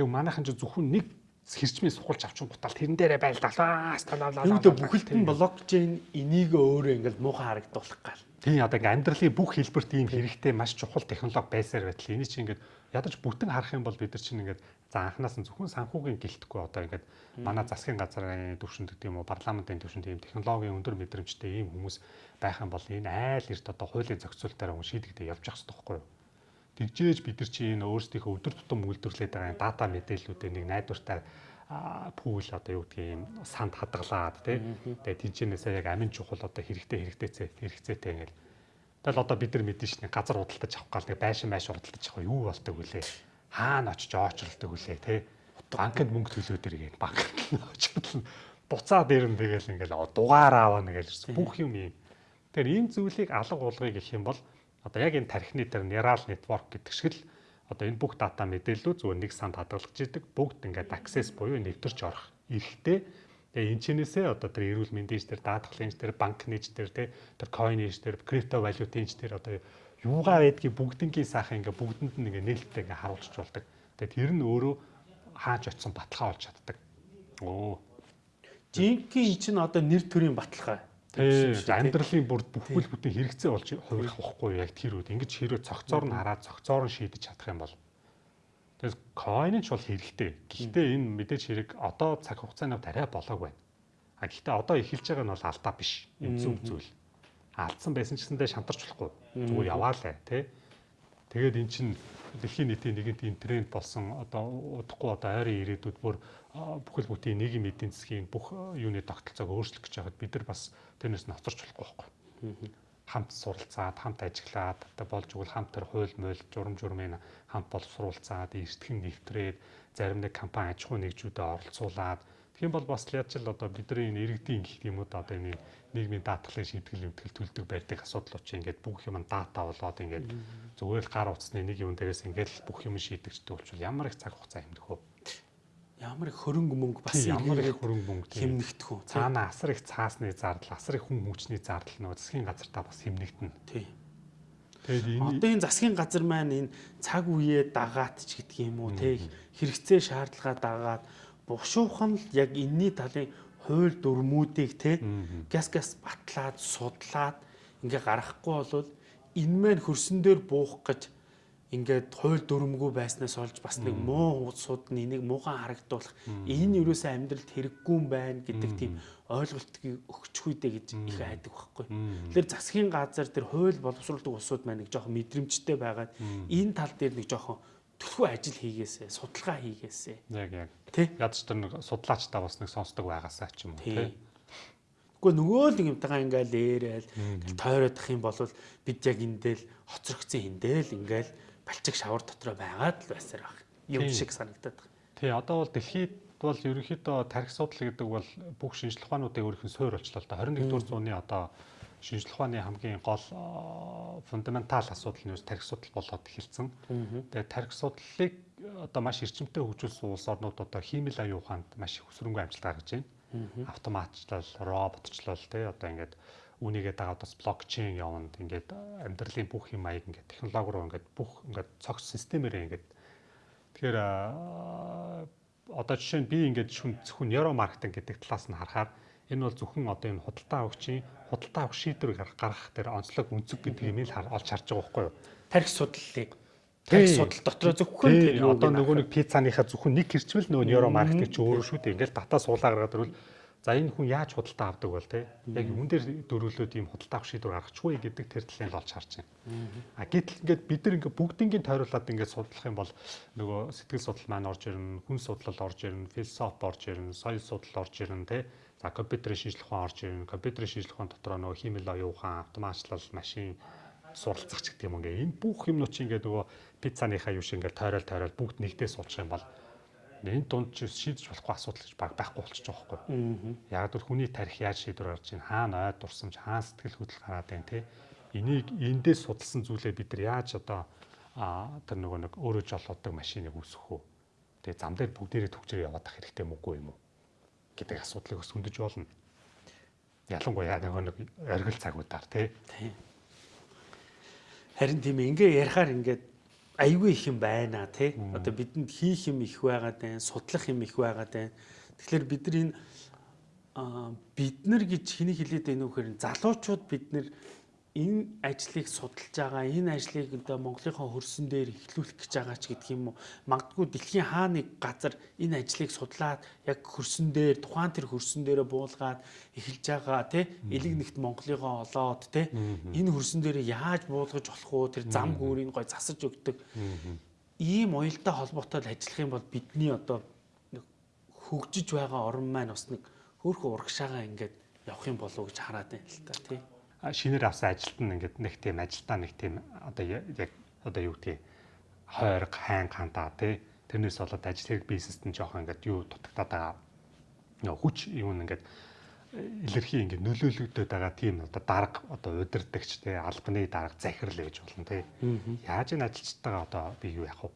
Тэгээ манайхан ч зөвхөн нэг хэрчмээ сухалж авчин гутал тэрэн дээрээ байлдалаа станалаа. Юудэ бүхэлд нь блокчейн энийг өөрөө ингээл муухай харагдуулах гал. Тийм одоо ингээ амьдралын бүх хэлбэрт ийм хэрэгтэй маш чухал технологи байсаар байтал энийг чинь ингээд ядаж бүтэн харах юм бол бид нар чинь ингээд за анханаас нь зөвхөн санхүүгийн гэлтэхгүй одоо ингээд манай засгийн газрын төвшөнд гэдэг юм уу парламентын төвшөнд ийм технологийн өндөр мэдрэмжтэй ийм хүмүүс байх юм бол энэ айл эрт одоо хуулийн зохицуулалтаараа шийдэгдээ явж явах хэрэгтэй байхгүй юу? Тэгжээж бид нар чи энэ өөрсдийнхөө өдөр тутам үйлдвэрлээд байгаа дата мэдээллүүдээ нэг найдвартай пүүл одоо юу гэдгийг юм санд хадгалаад тий. Тэгээ тэнцэнээсээ яг амин чухал одоо хэрэгтэй хэрэгтэйцээ хэрэгцээтэй ингээл. Тэгэл одоо бид нар мэдэн шне газар худалдаж авах гал нэг байшин майш худалдаж авах юу болдог вүлээ. Хаана очиж оочролдог вүлээ тий. Банкнд мөнгө төлөөд иргэн банк очиж буцаа дээр нь тэгэл ингээл дугаар аавна гэж бүх юм юм. Тэгэхээр энэ зүйлийг алга уулгыг гэх юм бол одоо яг энэ тархины тэр neural network гэдэг шиг л одоо энэ бүх дата мэдээллүүд зүгээр нэг санд хадгалж идэг бүгд ингээд access буюу нэвтэрч орох эрэхтэй Тэгээ энэ чинээсээ одоо тэр эрүүл мэндийн дээр даатгалын дээр банк нэж дээр те тэр coin нэж дээр крипто валютын дээр одоо юугаа байдгийг бүгднгийн сайхан ингээ бүгдэнд нь ингээ нээлттэй ингээ харуулж болдог. Тэгээ тэр нь өөрөө хааж очсон баталгаа болж чаддаг. Оо. Жинхэнэ чинь одоо нэр төрийн баталгаа. Тэгээд амьдралын бүр бүхэл бүтэн хэрэгцээ болж хувирах واخгүй яг тэр үед ингэж хэрэг цогцоор нь хараад цогцоор нь шийдэж чадах юм бол Тэгээс coin ч бол хэрэгтэй. Гэхдээ энэ мэдээж хэрэг одоо цаг хугацаанд арай болоог байна. А гэхдээ одоо эхэлж байгаа нь бол алдаа биш. Эмзэн үзүүл. Алдсан байсан ч гэсэндээ шантарч болохгүй. Зүгээр яваалаа тий. Тэгээд эн чинь дэлхийн нийтийн нэгэнт энэ тренд болсон одоо удахгүй одоо ойрын ирээдүйд бүр бүхэл бүтэн нийгмийн эдийн засгийн бүх юуны тогтолцоог өөрчлөх гэж байхад бид нар бас тэрнээс нь хоцорч болохгүй байхгүй. Хамт суралцаад, хамт ажиллаад, одоо болж игэл хамт тэр хууль мойл, журам журмын хамт боловсруулцаад, эрсдхэн нэвтрээд, зарим нэг компани аж ахуй нэгжүүдэд оролцуулаад Тийм бол бас яаж л одоо бидний энэ иргэдийн гэх юм уу одоо энэ нийгмийн даатгалын шийтгэл юмтгэл төлдөг байдаг асуудлууд чи ингээд бүх юм дата болоод ингээд зүгээр л гар утасны нэг юм дээрээс ингээд бүх юм шийдэгчдэг болчихвол ямар их цаг хугацаа хэмнэх вэ? Ямар их хөрөнгө мөнгө бас ямар их хөрөнгө мөнгө хэмнэгдэх үү? Цаана асар их цаасны зардал, асар их хүн хүчний зардал нөгөө засгийн газартаа бас хэмнэгдэнэ. Тийм. Тэгээд энэ одоо энэ засгийн газар маань энэ цаг үеэ дагаад ч гэдэг юм уу те хэрэгцээ шаардлагаа дагаад бушуухан л яг энэний талын хууль дүрмүүдийг те газ газ батлаад судлаад ингээ гаргахгүй болвол энэ маань хөрсөн дээр буух гэж ингээд хууль дүрмгүй байснаас олж бас нэг муу сууд нь энийг мууган харагдуулах энэ юусаа амьдралд хэрэггүй юм байна гэдэг тийм ойлголтыг өгчих үедээ гэж их айдаг байхгүй. Тэгэхээр засгийн газар тэр хууль боловсруулдаг усуд маань нэг жоохон мэдрэмжтэй байгаад энэ тал дээр нэг жоохон төлхөө ажил хийгээсэ, судалгаа хийгээсэ. Яг яг. Тэ? Ядч тэр нэг судлаачдаа бас нэг сонсдог байгаасаа ч юм уу, тэ? Гэхдээ нөгөө л юмтайгаа ингээл ээрэл ах юм бол бид яг эндэл хоцрогцсон эндэл ингээл балчиг шавар дотроо байгаад л байсаар баг. Юм шиг санагдаад байна. Тий, одоо бол дэлхийд бол ерөнхийдөө тарих судал гэдэг бол бүх шинжлэх ухаануудыг өөрийнх нь суурь болчлоо л да. 21-р зууны одоо шинжлэх ухааны хамгийн гол фундаментал асуудал нь тарих судал болоод эхэлсэн. Тэгээ тарих судлалыг одоо маш эрчимтэй хөгжүүлсэн улс орнууд одоо хиймэл аюун ухаанд маш их өсрөнгөө амжилт гаргаж байна. Автоматчлал, роботчлал тий одоо ингээд үүнийгээ дагаад бас блокчейн яванд ингээд амьдралын бүх юм аяг ингээд технологи руу ингээд бүх ингээд цогц системээр ингээд тэгэхээр одоо жишээ нь би ингээд зөвхөн нейро маркетинг гэдэг талаас нь харахаар Энэ бол зөвхөн одоо энэ худалдаа авахчийн худалдаа авах шийдвэр гаргах дээр онцлог үнцэг гэдэг юм л олж харж байгаа байхгүй юу? Тарих судлалыг. Тарих судал дотор зөвхөн тэр одоо нөгөө нэг пиццаныхаа зөвхөн нэг хэрчмэл нөгөө нейро маркетинг чи өөрөө шүү дээ. Ингээл дата суулаа гаргаад ирвэл за энэ хүн яаж худалдаа авдаг бол те? Яг юун дээр дөрвөлөөд ийм худалдаа авах шийдвэр гаргачихгүй гэдэг тэр талын олж харж байна. А гэтэл ингээд бид нар ингээд бүгднийг тойруулаад ингээд судлах юм бол нөгөө сэтгэл судлал маань орж ирнэ, хүн судлал орж ирнэ, философи орж ирнэ, соёл судлал орж ирнэ те За компьютерийн шинжлэх ухаан орж ирнэ. Компьютерийн шинжлэх ухаан дотроо нөгөө хиймэл оюун ухаан, автоматчлал, машин суралцах ч гэдэг юм ингээ. Энэ бүх юмнууд чи ингээ нөгөө пиццаныхаа юу шиг ингээ тойрол тойрол бүгд нэгдээ суулчих юм бол энэ дунд чи шийдэж болохгүй асуудал гэж баг байхгүй болчих жоох байхгүй. Яг л хүний тарих яаж шийдвэр гарч ийн хаана ой дурсамж хаана сэтгэл хөдлөл гараад байна те. Энийг эндээс судалсан зүйлээ бид нар яаж одоо тэр нөгөө нэг өөрөө жолоодог машиныг үүсгэх үү. Тэгээ зам дээр бүгдээрээ төгчрөө яваад ах хэрэгтэй мөгүй юм уу? Гэдэг асуудлыг бас хөндөж болно. Ялангуяа нөгөө нэг оргил цагуудаар тий. Харин тийм ингээ ярихаар ингээд айгүй их юм байна тий. Одоо бидэнд хийх юм их байгаад байна, судлах юм их байгаад байна. Тэгэхээр бид нар энэ бид нар гэж хэний хэлээд байна вэ гэхээр залуучууд бид нар энэ ажлыг судалж байгаа энэ ажлыг одоо Монголынхаа хөрсөн дээр эхлүүлэх гэж байгаа ч гэдэг юм уу? Магадгүй дэлхийн хаа нэг газар энэ ажлыг судлаад яг хөрсөн дээр тухайн тэр хөрсөн дээрээ буулгаад эхэлж байгаа тий элэг нэгт Монголынхаа олоод тий энэ хөрсөн дээр яаж буулгаж болох уу тэр зам гүүрийг гой засаж өгдөг. Ийм уялдаа холбоотой ажиллах юм бол бидний одоо хөгжиж байгаа орн маань бас нэг хөөхөн урагшаага ингээд явах юм болов гэж хараад байна л та тий шинээр авсан ажилт нь ингээд нэг тийм ажилтаа нэг тийм одоо яг одоо юу гэдгийг хойрог хайн хантаа тий. Тэрнээс болоод ажил хэрэг бизнест нь жоохон ингээд юу дутагдаад байгаа. Хүч юу нэгээд илэрхий ингээд нөлөөлөгдөд байгаа тийм одоо дарга одоо удирдахч тий албаны дарга захирал гэж болно тий. Яаж энэ ажилчтайгаа одоо би юу яах вэ?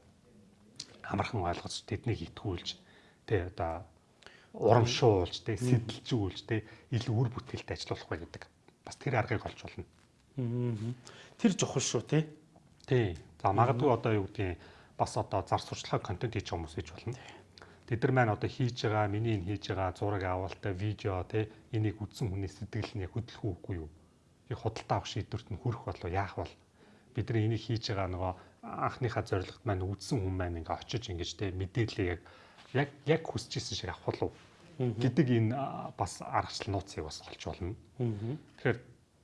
Амархан ойлгож тэднийг итгүүлж тий одоо урамшуулж тий сэтэлжүүлж тий илүү үр бүтээлтэй ажиллах бай гэдэг бас тэр аргыг олж болно. Тэр чухал шүү тий. Тий. За магадгүй одоо юу гэдгийг бас одоо зар сурчлага контент хийж хүмүүс хийж болно. Тэд нар маань одоо хийж байгаа, миний энэ хийж байгаа зураг авалттай видео тий энийг үзсэн хүний сэтгэл нь хөдлөх үгүй юу? Яг худалдаа авах шийдвэрт нь хүрэх болоо яах бол бид нар энийг хийж байгаа нөгөө анхныхаа зорилгот маань үзсэн хүн маань ингээ очиж ингэж тий мэдээлэл яг яг яг хүсэж исэн шиг авах болов гэдэг энэ бас аргачлал нууцыг бас олж болно. Тэгэхээр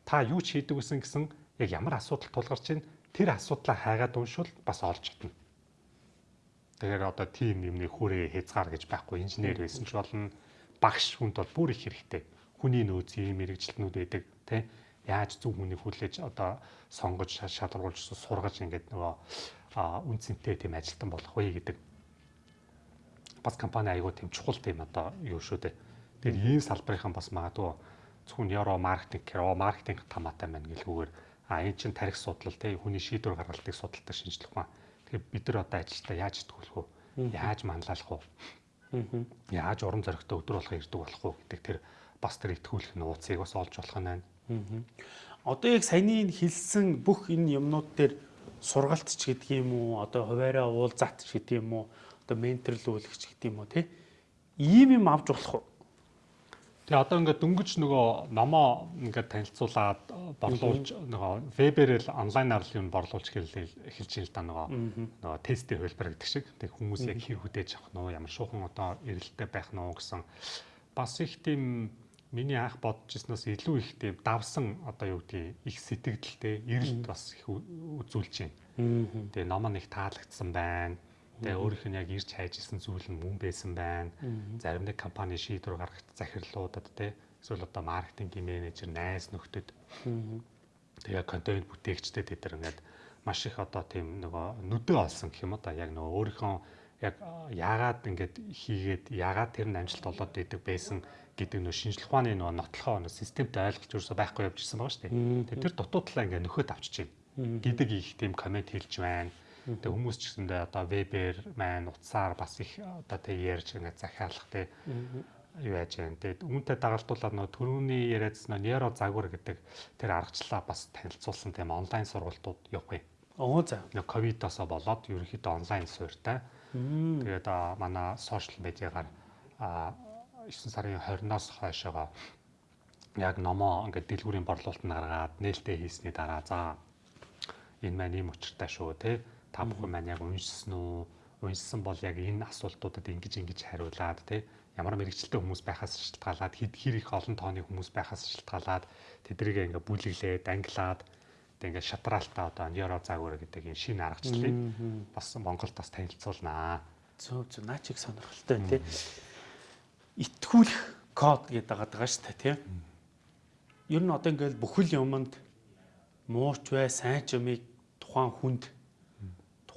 та юу ч хийдэг гэсэн гэсэн яг ямар асуудал тулгарч ийн тэр асуудлаа хайгаад уншвал бас олж чадна. Тэгэхээр одоо тийм юмны хүрээ хязгаар гэж байхгүй инженер байсан ч болно багш хүнд бол бүр их хэрэгтэй. Хүний нөөц ийм мэрэгчлэнүүд байдаг тий яаж зөв хүнийг хүлээж одоо сонгож шалгаруулж сургаж ингээд нөгөө үн цэнтэй тийм ажилтан болох вэ гэдэг бас компани аягүй тийм чухал тийм одоо юу шүү дээ. Тэгэхээр ийм салбарынхан бас магадгүй зөвхөн евро маркетинг гэро маркетинг тамаатай байна гэлгүйгээр а энэ чинь тарих судлал те хүний шийдвэр гаргалтыг судалдаг шинжлэх ухаан. Тэгэхээр бид нар одоо ажилдаа яаж тгүүлэх вэ? Яаж манлайлах вэ? Яаж уран зоригтой өдөр болгоо ирдэг болох вэ гэдэг тэр бас тэр итгүүлэх нууцыг бас олж болох нь байна. Одоо яг саяны хэлсэн бүх энэ юмнууд дээр сургалт ч гэдэг юм уу одоо хуваараа уулзаат ч гэдэг юм уу одоо менторлуулагч гэдэг юм уу тий? Ийм юм авч болох уу? Тэгээ одоо ингээд дөнгөж нөгөө номоо ингээд танилцуулаад борлуулж нөгөө вебээр л онлайнаар л юм борлуулж эхэлж ийн л да нөгөө нөгөө тестийн хөлбөр гэдэг шиг. Тэг хүмүүс яг хэр хүдээж авах нь ямар шуухан одоо эрэлттэй байх нь гэсэн. Бас их тийм миний анх бодож ирснээс илүү их тийм давсан одоо юу гэдгийг их сэтгэлдэлтэй эрэлт бас их үзүүлж байна. Тэгээ номоо нэг таалагдсан байна Тэгээ өөрийнх нь яг ирж хайжсэн зүйл нь мөн байсан байна. Зарим нэг компани шийдвэр гаргах захирлуудад те эсвэл одоо маркетингийн менежер, найз нөхдөд тэгээ контент бүтээгчдэд тэд нар ингээд маш их одоо тийм нөгөө нүдэ олсон гэх юм одоо яг нөгөө өөрийнхөө яг яагаад ингэж хийгээд яагаад тэр нь амжилт болоод идэг байсан гэдэг нөө шинжлэх ухааны нөгөө нотлохоо нөгөө системтэй ойлголж ерөөсөй байхгүй явж ирсэн байгаа шүү дээ. Тэр дутуу талаа ингээ нөхөд авчиж байна. Гэдэг их тийм комент хэлж байна. Тэгээ хүмүүс ч гэсэндээ одоо вебээр маань утсаар бас их одоо тэг ярьж ингээ захиалах тэг юу яаж байна. Тэгээд үүнтэй дагалдуулаад нөгөө төрөүний яриадсан нейро загвар гэдэг тэр аргачлалаа бас танилцуулсан тийм онлайн сургалтууд явах юм. Оо за. Нөгөө ковидосоо болоод ерөнхийдөө онлайн суурьтай. Тэгээд манай сошиал медиагаар 9 сарын 20-наас хойшоогоо яг номоо ингээд дэлгүүрийн борлуулалт нь гаргаад нээлттэй хийсний дараа за энэ маань ийм учиртай шүү те та бүхэн маань яг уншсан уу уншсан бол яг энэ асуултуудад ингэж ингэж хариулаад те ямар мэрэгчлээ хүмүүс байхаас шалтгаалаад хэд хэр их олон тооны хүмүүс байхаас шалтгаалаад тэдрийг ингээ бүлэглээд англиад тэг ингээ шатраалтаа одоо нейро загвар гэдэг энэ шинэ аргачлалыг бас Монголд бас танилцуулнаа. Зөв зөв наа чиг сонирхолтой тий. Итгүүлэх код гэдэг байгаа шүү дээ тий. Ер нь одоо ингээл бүхэл юмд мууч бай, сайн ч юмыг тухайн хүнд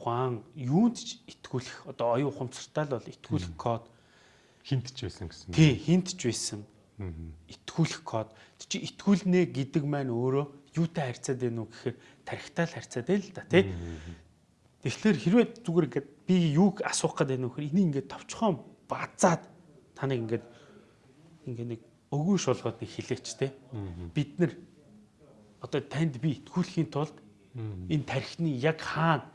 тухайн юунд ч итгүүлэх одоо оюун ухамсартай л бол итгүүлэх код хинт ч байсан гэсэн. Тий, хинт ч байсан. Итгүүлэх код. Чи итгүүлнэ гэдэг маань өөрөө юутай харьцаад байна уу гэхээр тарихтай л харьцаад байл л да тий. Тэгэхээр хэрвээ зүгээр ингээд би юуг асуух гэдэг нь вөхөр энийг ингээд товчхон базаад таныг ингээд ингээд нэг өгөөш болгоод нэг хилээч тий. Бид нар одоо танд би итгүүлэхийн тулд энэ тархины яг хаана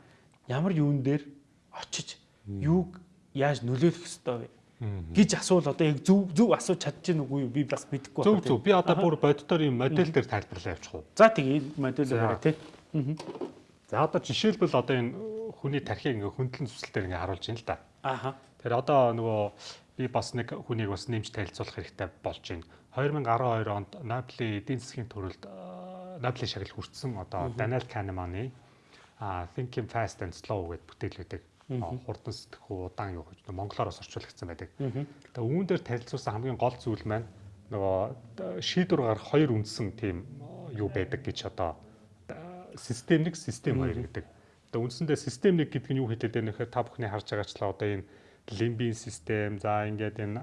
ямар юун дээр очиж юуг яаж нөлөөлөх ёстой вэ? гэж асуул одоо яг зөв зөв асууж чадчихна үгүй би бас мэдэхгүй байна. Зөв зөв би одоо бүр боддоор юм модель дээр тайлбарлаа явуучих уу. За тэгээ модель дээр тий. За одоо жишээлбэл одоо энэ хүний тархийг ингээ хөндлөн зүсэлтээр ингээ харуулж байна л да. Ааха. Тэр одоо нөгөө би бас нэг хүнийг бас нэмж танилцуулах хэрэгтэй болж байна. 2012 онд Нобелийн эдийн засгийн төрөлд Нобелийн шагнал хүртсэн одоо Daniel Kahnemany Thinking Fast and Slow гэдэг бүтээл гэдэг хурдан сэтгэх удаан юу гэж монголоор бас орчуулагдсан байдаг. Тэгээ үүн дээр танилцуулсан хамгийн гол зүйл маань нөгөө шийдвэр гарах хоёр үндсэн тийм юу байдаг гэж одоо систем нэг систем хоёр гэдэг. Тэгээ үндсэндээ систем нэг гэдэг нь юу хэлээд байна гэхээр та бүхний харж байгаачлаа одоо энэ лимбийн систем за ингээд энэ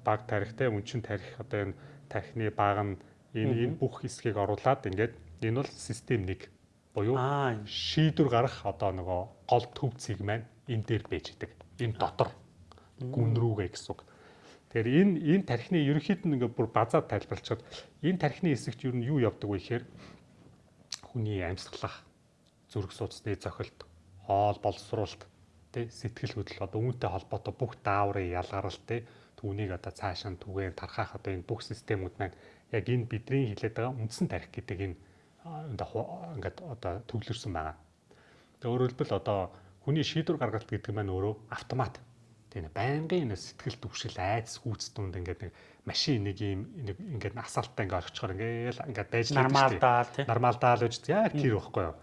баг тарихтай үнчин тарих одоо энэ тархины баг нь энэ энэ бүх хэсгийг оруулаад ингээд энэ бол систем нэг буюу шийдвэр гарах одоо нөгөө гол төв цэг маань энэ дээр байж идэг. Энэ дотор гүн рүүгээ гэсэн үг. Тэгэхээр энэ энэ тархины ерөнхийд нь ингээ бүр базаад тайлбарлчихад энэ тархины хэсэгт юу нь юу явдаг вэ гэхээр хүний амьсгалах, зүрх судасны зохилт, хоол боловсруулалт, тэ сэтгэл хөдлөл одоо үүнтэй холбоотой бүх дааврын ялгарал тэ түүнийг одоо цаашаа түгээр тархах одоо энэ бүх системүүд маань яг энэ бидний хилээд байгаа үндсэн тарих гэдэг энэ ингээд одоо төвлөрсөн байгаа. Тэгээ өөрөөр хэлбэл одоо хүний шийдвэр гаргалт гэдэг маань өөрөө автомат. Тийм байнгын энэ сэтгэл төвшил хүүц дунд ингээд нэг машин нэг юм нэг ингээд асаалтаа ингээд орчихоор ингээд ингээд байж нормалдаа тийм нормалдаа л үз яг тэр байхгүй юу.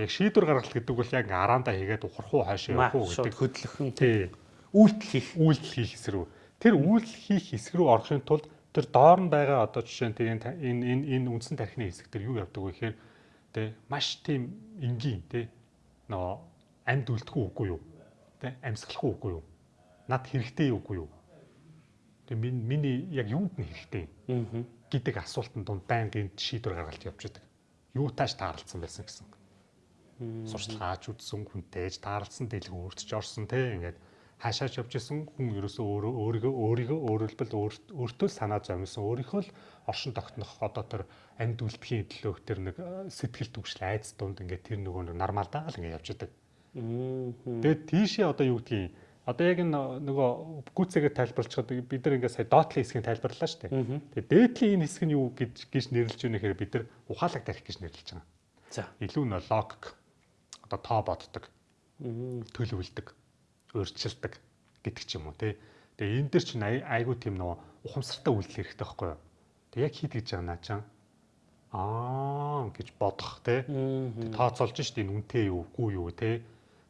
Яг шийдвэр гаргалт гэдэг бол яг араандаа хийгээд ухрах уу хаашаа явах гэдэг хөдлөхөн тийм үйлдэл хийх үйлдэл хийх рүү. Тэр үйлдэл хийх хэсэг рүү орохын тулд тэр доор нь байгаа одоо жишээ нь тийм энэ энэ энэ үндсэн тархины хэсэг төр юу явдаг вэ гэхээр тэ маш тийм энгийн тэ нөө амьд үлдэхгүй үгүй юу? тэ амьсгалахгүй үгүй юу? над хэрэгтэй үгүй юу? тэг миний яг юунд нь хэрэгтэй? Гэдэг асуултанд дунд байнгын шийдвэр гаргалт явж байдаг. Юутааш тааралцсан байсан гэсэн. Сурталгаач үзсэн хүнтэйж тааралцсан дэлгүүр өөрчж орсон тэ ингээд хаашаач явж исэн хүн ерөөсөө өөрөө өөрийгөө өөрийгөө өөрөлдөл өөртөө санаа зовсон өөрийнхөө л оршин тогтнох одоо тэр амьд үлдэхийн төлөөх тэр нэг сэтгэл төвшил айц дунд ингээд тэр нөгөө нэг нормалдаа л ингээд явж идэг. Тэгээд тийшээ одоо юу гэдгийг одоо яг нөгөө гүцэгээ тайлбарлчихад бид нар ингээд сая доотлын хэсгийг тайлбарлаа шүү дээ. Тэгээд дээдлийн энэ хэсэг нь юу гэж гэж нэрлэж байна гэхээр бид нар ухаалаг тарих гэж нэрлэж байгаа. За. Илүү нөө логик одоо тоо боддог. төлөвлөдөг өөрчилдөг гэдэг ч юм уу тий. Тэгээ энэ дэр чинь айгүй тийм нөгөө ухамсартай үйлдэл хэрэгтэй байхгүй юу? Тэг яг хит гэж байгаа наачаа. Аа гэж бодох тий. Тооцоолж шít энэ үнтэй юу, үгүй юу тий.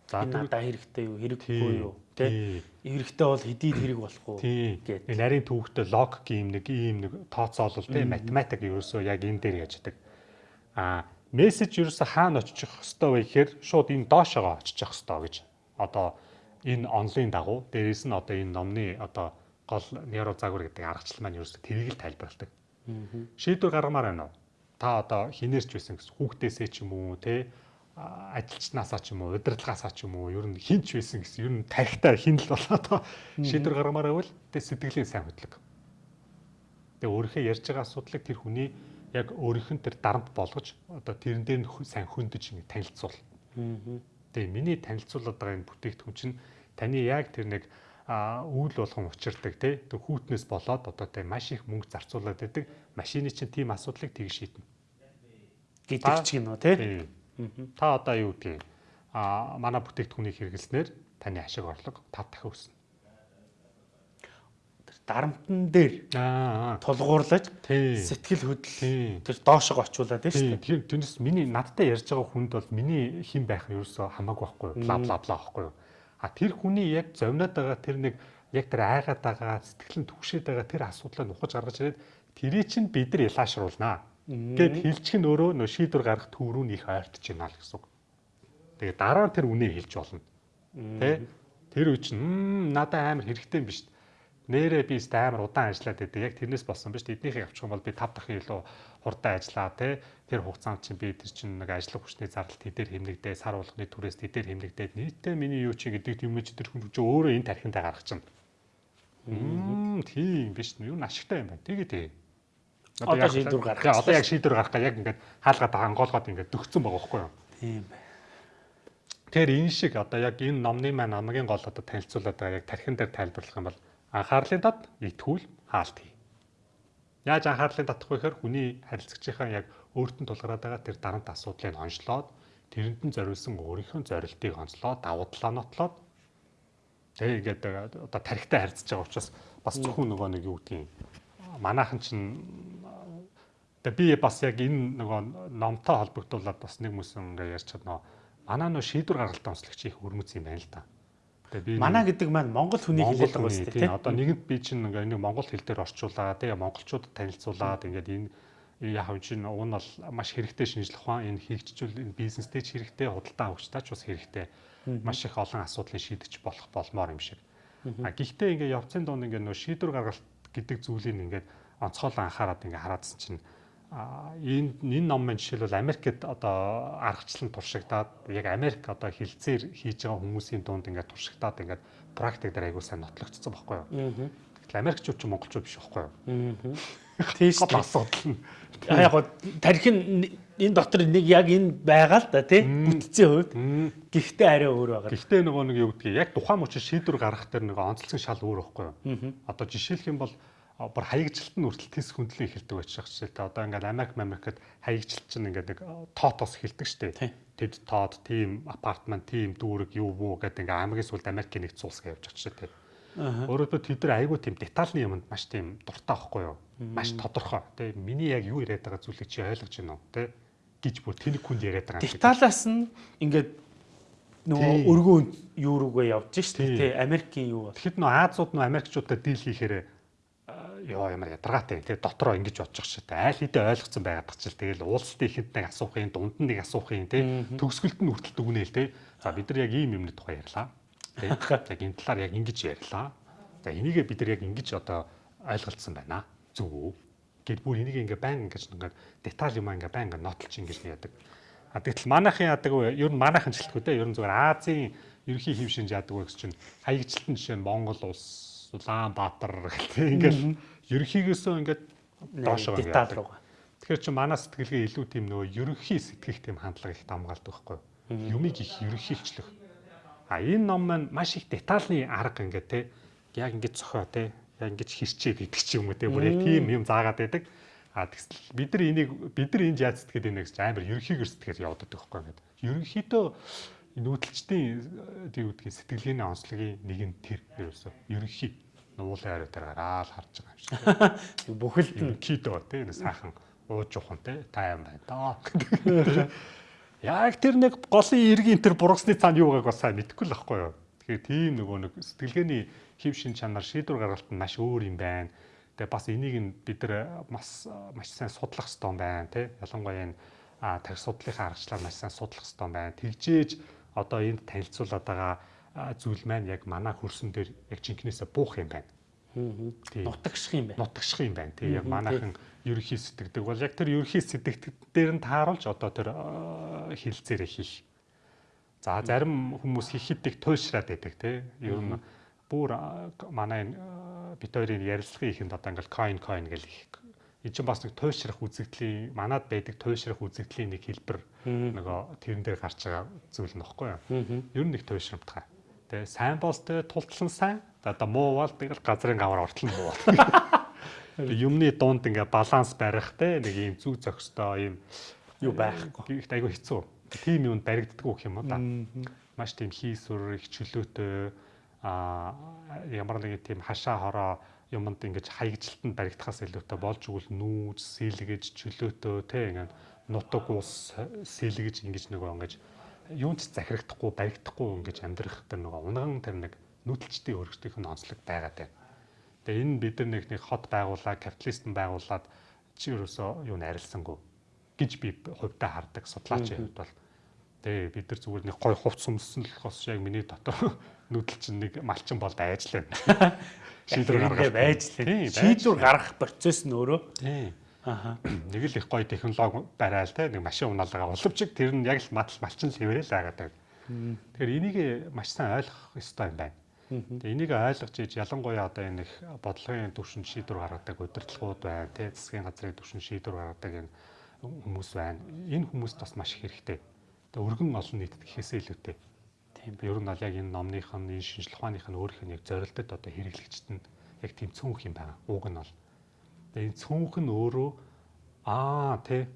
За надад хэрэгтэй юу, хэрэггүй юу тий. Хэрэгтэй бол хэдий хэрэг болох уу гэдэг. Энэ нарийн төвөгтэй логик юм нэг ийм нэг тооцоолол тий математик ерөөсөө яг энэ дээр яаж яадаг. Аа мессеж ерөөсө хаана очих хэвээр вэ гэхээр шууд энэ доошоо очих хэвээр гэж. Одоо энэ онлайн дагуу дээрээс нь одоо энэ номны одоо гол нейро загвар гэдэг аргачлал маань ерөөсө тэрийг л тайлбарладаг. Шийдвэр гаргамаар байна уу? Та одоо хинээрч байсан гэсэн хүүхдээсээ ч юм уу те ажилчнаасаа ч юм уу удирдлагаасаа ч юм уу ер нь хинч байсан гэсэн ер нь тарихтаа хин л болоод шийдвэр гаргамаар байвал тэ сэтгэлийн сайн хөдлөг. Тэгээ өөрийнхөө ярьж байгаа асуудлыг тэр хүний яг өөрийнх нь тэр дарамт болгож одоо тэрэн дээр нь сайн хөндөж ингэ танилцуул. Тэгээ миний танилцуулаад байгаа энэ бүтээгдэхүүн чинь таны яг тэр нэг үйл болгон учирдаг тий тэг хүүтнээс болоод одоо тэ маш их мөнгө зарцуулаад байдаг. Машины чинь тийм асуудлыг тгий шийднэ. Гэдэг ч гинөө тий. Та одоо юу гэдгийг а манай бүтээгдэхүүнийг хэрэглэснээр таны ашиг орлого 5 дахин өснө. Дарамтан дээр тулгуурлаж сэтгэл хөдлөл тэр доошоо очиулаад тийм шүү дээ. Тэрнээс миний надтай ярьж байгаа хүнд бол миний хэн байх нь ерөөсөө хамаагүй байхгүй юу? Бла бла бла байхгүй юу? А тэр хүний яг зовноод байгаа тэр нэг яг тэр айгаад байгаа сэтгэл нь түгшээд байгаа тэр асуудлаа нухаж гаргаж ирээд тэрий чинь бид нар ялаашруулнаа Гэт хилчих нь өөрөө нөө шийдвэр гаргах төв рүү нөх ойртож байна л гэсэн үг. Тэгээ дараа нь тэр үнэ хэлж болно. Тэ? Тэр үе чинь надад амар хэрэгтэй юм биш. Нэрээ би өст амар удаан ажиллаад байдаг. Яг тэрнээс болсон биш. Эднийхээ авчих юм бол би 5 дахин илүү хурдан ажиллаа тэ. Тэр хугацаанд чинь би тэр чинь нэг ажлын хүчний зардал тэдээр хэмнэгдээ, сар болгоны түрээс тэдээр хэмнэгдээд нийтдээ миний юу чи гэдэг юм чи тэр хүн чинь өөрөө энэ тархиндаа гаргах чинь. Мм тийм биш. Юу н ашигтай юм байна. Тэгээ тэгээ. Одоо шийдвэр гаргах. Тэгээ одоо яг шийдвэр гаргах яг ингээд хаалгаад хангаалгаад ингээд дөгцсөн байгаа байхгүй юу? Тийм бай. Тэгэхээр энэ шиг одоо яг энэ номны маань хамгийн гол одоо танилцуулаад байгаа яг тархин дээр тайлбарлах юм бол анхаарлын дад итгүүл хаалт хий. Яаж анхаарлын татах вэ гэхээр хүний харилцагчийнхаа яг өөртөө тулгараад байгаа тэр дарамт асуудлыг онцлоод тэрэнд нь зориулсан өөрийнхөө зорилтыг онцлоод давуу талаа нотлоод тэгээ ингээд одоо тархитай харьцаж байгаа учраас бас зөвхөн нөгөө нэг юу гэдгийг манайхан чинь тэгээ би бас яг энэ нөгөө номтой холбогдуулаад бас нэг мүсэн ингээ ярьж чадна. Манай нөө шийдвэр гаргалтаа онцлогч их өрмөц юм байна л. Тэгээ би манай гэдэг маань монгол хүний хэлээд байгаа шүү дээ. Одоо нэгэнт би чинь ингээ нэг монгол хэл дээр орчуулаад тэгээ монголчуудад танилцуулаад ингээд энэ яг юм чинь уг нь бол маш хэрэгтэй шинжлэх ухаан энэ энэ бизнестэй ч хэрэгтэй худалдаа авагчтай ч бас хэрэгтэй маш их олон асуудлыг шийдэж болох болмоор юм шиг. А гэхдээ ингээ явцын дунд ингээ нөө шийдвэр гаргалт гэдэг зүйлийг ингээд онцгойлон анхаарад ингээ хараадсан чинь энэ энэ ном маань жишээлбэл Америкт одоо аргачлан туршигдаад яг Америк одоо хилцээр хийж байгаа хүмүүсийн дунд ингээд туршигдаад ингээд практик дээр айгуу сайн нотлогдсон байхгүй юу. Тэгэхээр Америкчууд ч монголчууд биш байхгүй юу. Тийш асуудал нь. Яг гоо тархин энэ дотор нэг яг энэ байгаа л да тий бүтцийн хувьд. Гэхдээ арай өөр байгаа. Гэхдээ нөгөө нэг юу гэдгийг яг тухайн мөчид шийдвэр гаргах дээр нөгөө онцлог шал өөр байхгүй юу. Одоо жишээлх юм бол бүр хаягжилт нь үртэл тис хөндлөн эхэлдэг байж байгаа ч та одоо ингээд Америк Америкт хаягжилт чинь ингээд нэг тоотоос эхэлдэг штеп. Тэд тоод, тим апартмент, тим дүүрэг юу бүү гэдэг ингээд аймгийн сүлд Америкийн нэг цулс гэж явж байгаа штеп. Өөрөөр тэд нар айгүй тийм детальны юмд маш тийм дуртай байхгүй юу? Маш тодорхой. Тэ миний яг юу яриад байгаа зүйлийг чи ойлгож байна уу? Тэ гэж бүр тэнэг хүнд яриад байгаа юм. Деталаас нь ингээд нөгөө өргөө юу руугаа явж штеп. Тэ Америкийн юу. Тэгэхэд нөө Азууд нөө Америкчуудад дийл хийхээр ёо ямар ядаргаатай тий дотроо ингэж бодчих шээ айл хэдэ ойлгоцсон байгаад ч тэгэл уулзалтын ихэнд нэг асуухын дунд нь нэг асуухын тий төгсгөлт нь хүртэл дүгнээл тий за бид нар яг ийм юмны тухай ярьлаа. Тий яг энэ талаар яг ингэж ярьлаа. За энийгээ бид нар яг ингэж одоо ойлголцсон байна. Зөв үү гэд бүр энийг ингээ байн ингэж ингээ деталь юм ингээ байн ингээ нотлж ингэж яадаг. А тэгтэл манайхын яадаг ер нь гэлтгүй тий ер нь зүгээр Азийн ерөнхий хэв шинж яадаг гэсэн чинь хаягчлалтын жишээ нь Монгол улс Улаанбаатар гэх ингээл ерөнхийгөөсөө ингээд доошоо деталь руу. Тэгэхээр чи манай сэтгэлгээ илүү тийм нөгөө ерөнхий сэтгэх тийм хандлага их дамгаалдаг байхгүй юу? Юмыг их ерөнхийлчлэх. А энэ ном маань маш их детальны арга ингээд те яг ингээд цохоо те яг ингээд хэрчээ гэдэг ч юм уу те бүр яг тийм юм заагаад байдаг. А тэгсэл бид нар энийг бид нар энд яаж сэтгэхэд байна гэж амар ерөнхийгөр сэтгэхээр явдаг байхгүй ингээд. Ерөнхийдөө нүүдэлчдийн тийм үгдгийн сэтгэлгээний онцлогийн нэг нь тэр ерөөсөө ерөнхий нуулын ариу дээр гараал харж байгаа юм шиг. Бүхэлд нь кидо тийм сайхан ууж ухан те тайван байна даа. Яг тэр нэг голын иргэн тэр бургасны цаанд юу байгааг бас сайн мэдэхгүй л байхгүй юу. Тэгэхээр тийм нөгөө нэг сэтгэлгээний хэв шин чанар шийдвэр гаргалт нь маш өөр юм байна. Тэгээ бас энийг нь бид нар маш маш сайн судлах хэрэгтэй байна те. Ялангуяа энэ тарих судлалынхаа аргачлалаар маш сайн судлах хэрэгтэй байна. Тэгжээж одоо энд танилцуулаад байгаа зүйл маань яг манай хөрсөн дээр яг жинкнээсээ буух юм байна. Нутагших юм байна. Нутагших юм байна. Тий яг манайхан ерөхий сэтгэдэг бол яг тэр ерөхий сэтгэдэг дээр нь тааруулж одоо тэр хилцээрээ хийх. За зарим хүмүүс хийхиддэг туйлшраад байдаг тий. Ер нь бүр манай бит хоёрын ярилцлагын ихэнд одоо ингээл coin coin гэл их энэ чинь бас нэг туйлшрах үзэгдлийн манад байдаг туйлшрах үзэгдлийн нэг хэлбэр нөгөө тэрэн дээр гарч байгаа зүйл нөхгүй юу. Ер нь нэг туйлшрамтгай. Тэ сайн болс тэ тултлан сайн. Одоо муу бол тэгэл газрын гавар ортол муу. Юмны дунд ингээ баланс барих те нэг юм зүг зохистой юм юу байхгүй. Гэхдээ айгүй хэцүү. Тим юунд баригддаг гэх юм уу да. Маш тийм хийсвэр их чөлөөтэй а ямар нэгэн тийм хашаа хороо юмд ингэж хаягжилтанд баригдахаас илүүтэй болж игэл нүүж, сэлгэж, чөлөөтөө те ингээд нутаг ус сэлгэж ингэж нөгөө ингэж юунд захирагдахгүй, баригдахгүй ингэж амьдрах тэр нөгөө унган тэр нэг нүүдэлчдийн өргөжтийнх нь онцлог байгаад байна. Тэгээ энэ бид нар нэг нэг хот байгуулаад, капиталистэн байгуулад чи ерөөсөө юу нарилсангүй гэж би хувьдаа хардаг судлаачийн хувьд бол тэгээ бид нар зүгээр нэг гой хувц сүмсэн л болохоос яг миний дотор нүүдэл чинь нэг малчин бол байж л байна. шийдвэр гаргах байж лээ. Шийдвэр гаргах процесс нь өөрөө. Тийм. Аха. Нэг л их гоё технологи барайл те нэг машин унаалгаа боловч тэр нь яг л матл малчин левэрэл байгаад байна. Тэгэхээр энийг маш сайн ойлгох ёстой юм байна. Тэгээ энийг ойлгож иж ялангуяа одоо энэ их бодлогын түвшин шийдвэр гаргадаг удирдлагууд байна те засгийн газрын түвшин шийдвэр гаргадаг энэ хүмүүс байна. Энэ хүмүүст бас маш их хэрэгтэй. Тэгээ өргөн олон нийтэд гэхээсээ илүүтэй Тийм. Ер нь бол яг энэ номных нь энэ шинжлэх ухааных нь өөрийнх нь яг зорилтод одоо хэрэглэгчт нь яг тийм цөөнх юм байна. Ууг нь бол. Тэгээ энэ цөөнх нь өөрөө аа тий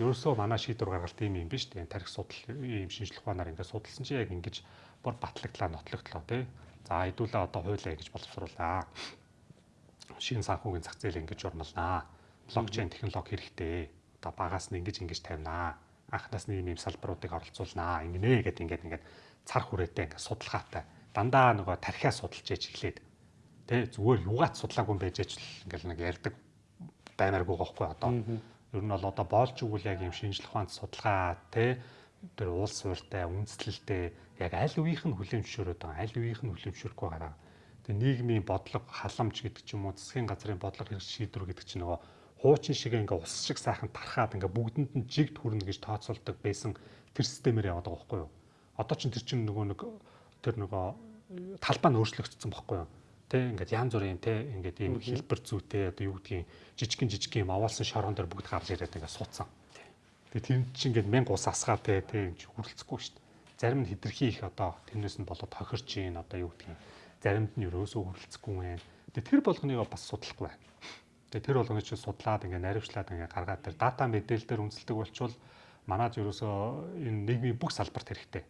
ерөөсөө манай шийдвэр гаргалт юм юм биш үү? Тарих судал ийм шинжлэх ухаанаар ингээд судалсан чи яг ингэж бүр батлагдлаа нотлогдлоо тий. За хэдүүлээ одоо хуулиа ингэж боловсруулаа. Шинэ санхүүгийн зах зээл ингэж урмалнаа. Блокчейн технологи хэрэгтэй. Одоо багаас нь ингэж ингэж тавинаа. Анхнаас нь ийм ийм салбаруудыг оролцуулнаа. Ингэнэ гэдэг ингээд ингээд цар хүрээтэй ингээд судалгаатай. Дандаа нөгөө тархиа судалж яж эхлээд тэ зүгээр юугаач судлаагүй юм байж ч ингээл нэг ярддаг баймааргүй гохгүй одоо. Ер нь бол одоо боолж игэл яг юм шинжлэх ухаанд судалгаа тэ тэр уул суурьтай үндэслэлтэй яг аль үеийнх нь хүлэмжшөөрөд байгаа аль үеийнх нь хүлэмжшөөрөхгүй байгаа. Тэгээ нийгмийн бодлого халамж гэдэг ч юм уу засгийн газрын бодлого хэрэгж шийдвэр гэдэг чинь нөгөө хуучин шиг ингээ ус шиг сайхан тархаад ингээ бүгдэнд нь жигд хүрнэ гэж тооцоолдог байсан тэр системээр яваад байгаа байхгүй юу одоо ч тэр чинь нөгөө нэг тэр нөгөө талбай нь өөрчлөгдсөн байхгүй юу? Тэ ингээд янз бүрийн тэ ингээд ийм хэлбэр зүйтэй одоо юу гэдгийг жижигхэн жижигхэн юм аваалсан шорон дээр бүгд гарч ирээд ингээд суудсан. Тэгээ тэр чинь ингээд мянга ус асгаа тэ тэ юм чи хүрэлцэхгүй шүү дээ. Зарим нь хитрхи их одоо тэрнээс нь болоод тохирч ийн одоо юу гэдгийг заримд нь ерөөсөө хүрэлцэхгүй байна. Тэгээ тэр болгоныг бас судлахгүй байна. Тэгээ тэр болгоны чинь судлаад ингээд наривчлаад ингээд гаргаад тэр дата мэдээлэл дээр үнэлдэг болчвол манад ерөөсөө энэ нийгмийн бүх салбарт хэрэгтэй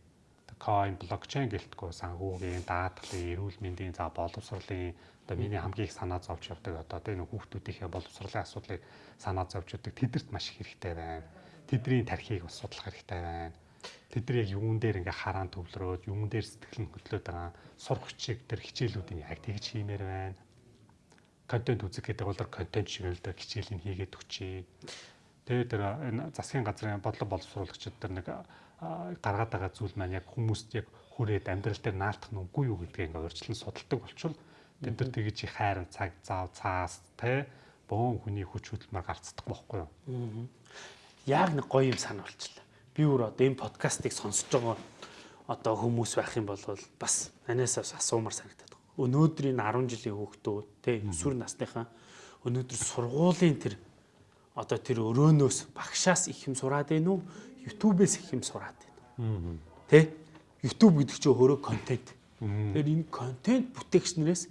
coin блокчейн гэлтгүү санхүүгийн даатгалын эрүүл мэндийн за боловсролын одоо миний хамгийн их санаа зовж явдаг одоо тэ нэг хүүхдүүдийнхээ боловсролын асуудлыг санаа зовж явдаг тэдэрт маш хэрэгтэй байна. Тэдний тархийг бас судлах хэрэгтэй байна. Тэдний яг юун дээр ингээ хараан төвлөрөөд юун дээр сэтгэл нь хөдлөөд байгаа сурах хүчийг тэр хичээлүүдийн яг тэгж хиймээр байна. Контент үзэх гэдэг бол контент шиг л да хичээлийн хийгээд өчье. Тэгээд тэр энэ засгийн газрын бодлого боловсруулагчид тэр нэг гаргаад байгаа зүйл маань яг хүмүүст яг хүрээд амьдрал дээр наалтах нь үгүй юу гэдгийг ингээ урьдчилан судалдаг болчвол тэд нар тэгэж их хайрын цаг зав цаас те бөөн хүний хүч хөдөлмөр гарцдаг байхгүй юу. Яг нэг гоё юм санаа болчихлоо. Би өөр одоо энэ подкастыг сонсож байгаа одоо хүмүүс байх юм бол бас анасаас асуумар санагдаад байна. Өнөөдрийн 10 жилийн хүүхдүүд те өсвөр насныхаа өнөөдөр сургуулийн тэр одоо тэр өрөөнөөс багшаас их юм сураад байна уу? YouTube-ээс их юм сураад байна. Тэ? YouTube гэдэг чинь өөрөө контент. Тэгэхээр энэ контент бүтээгчнэрээс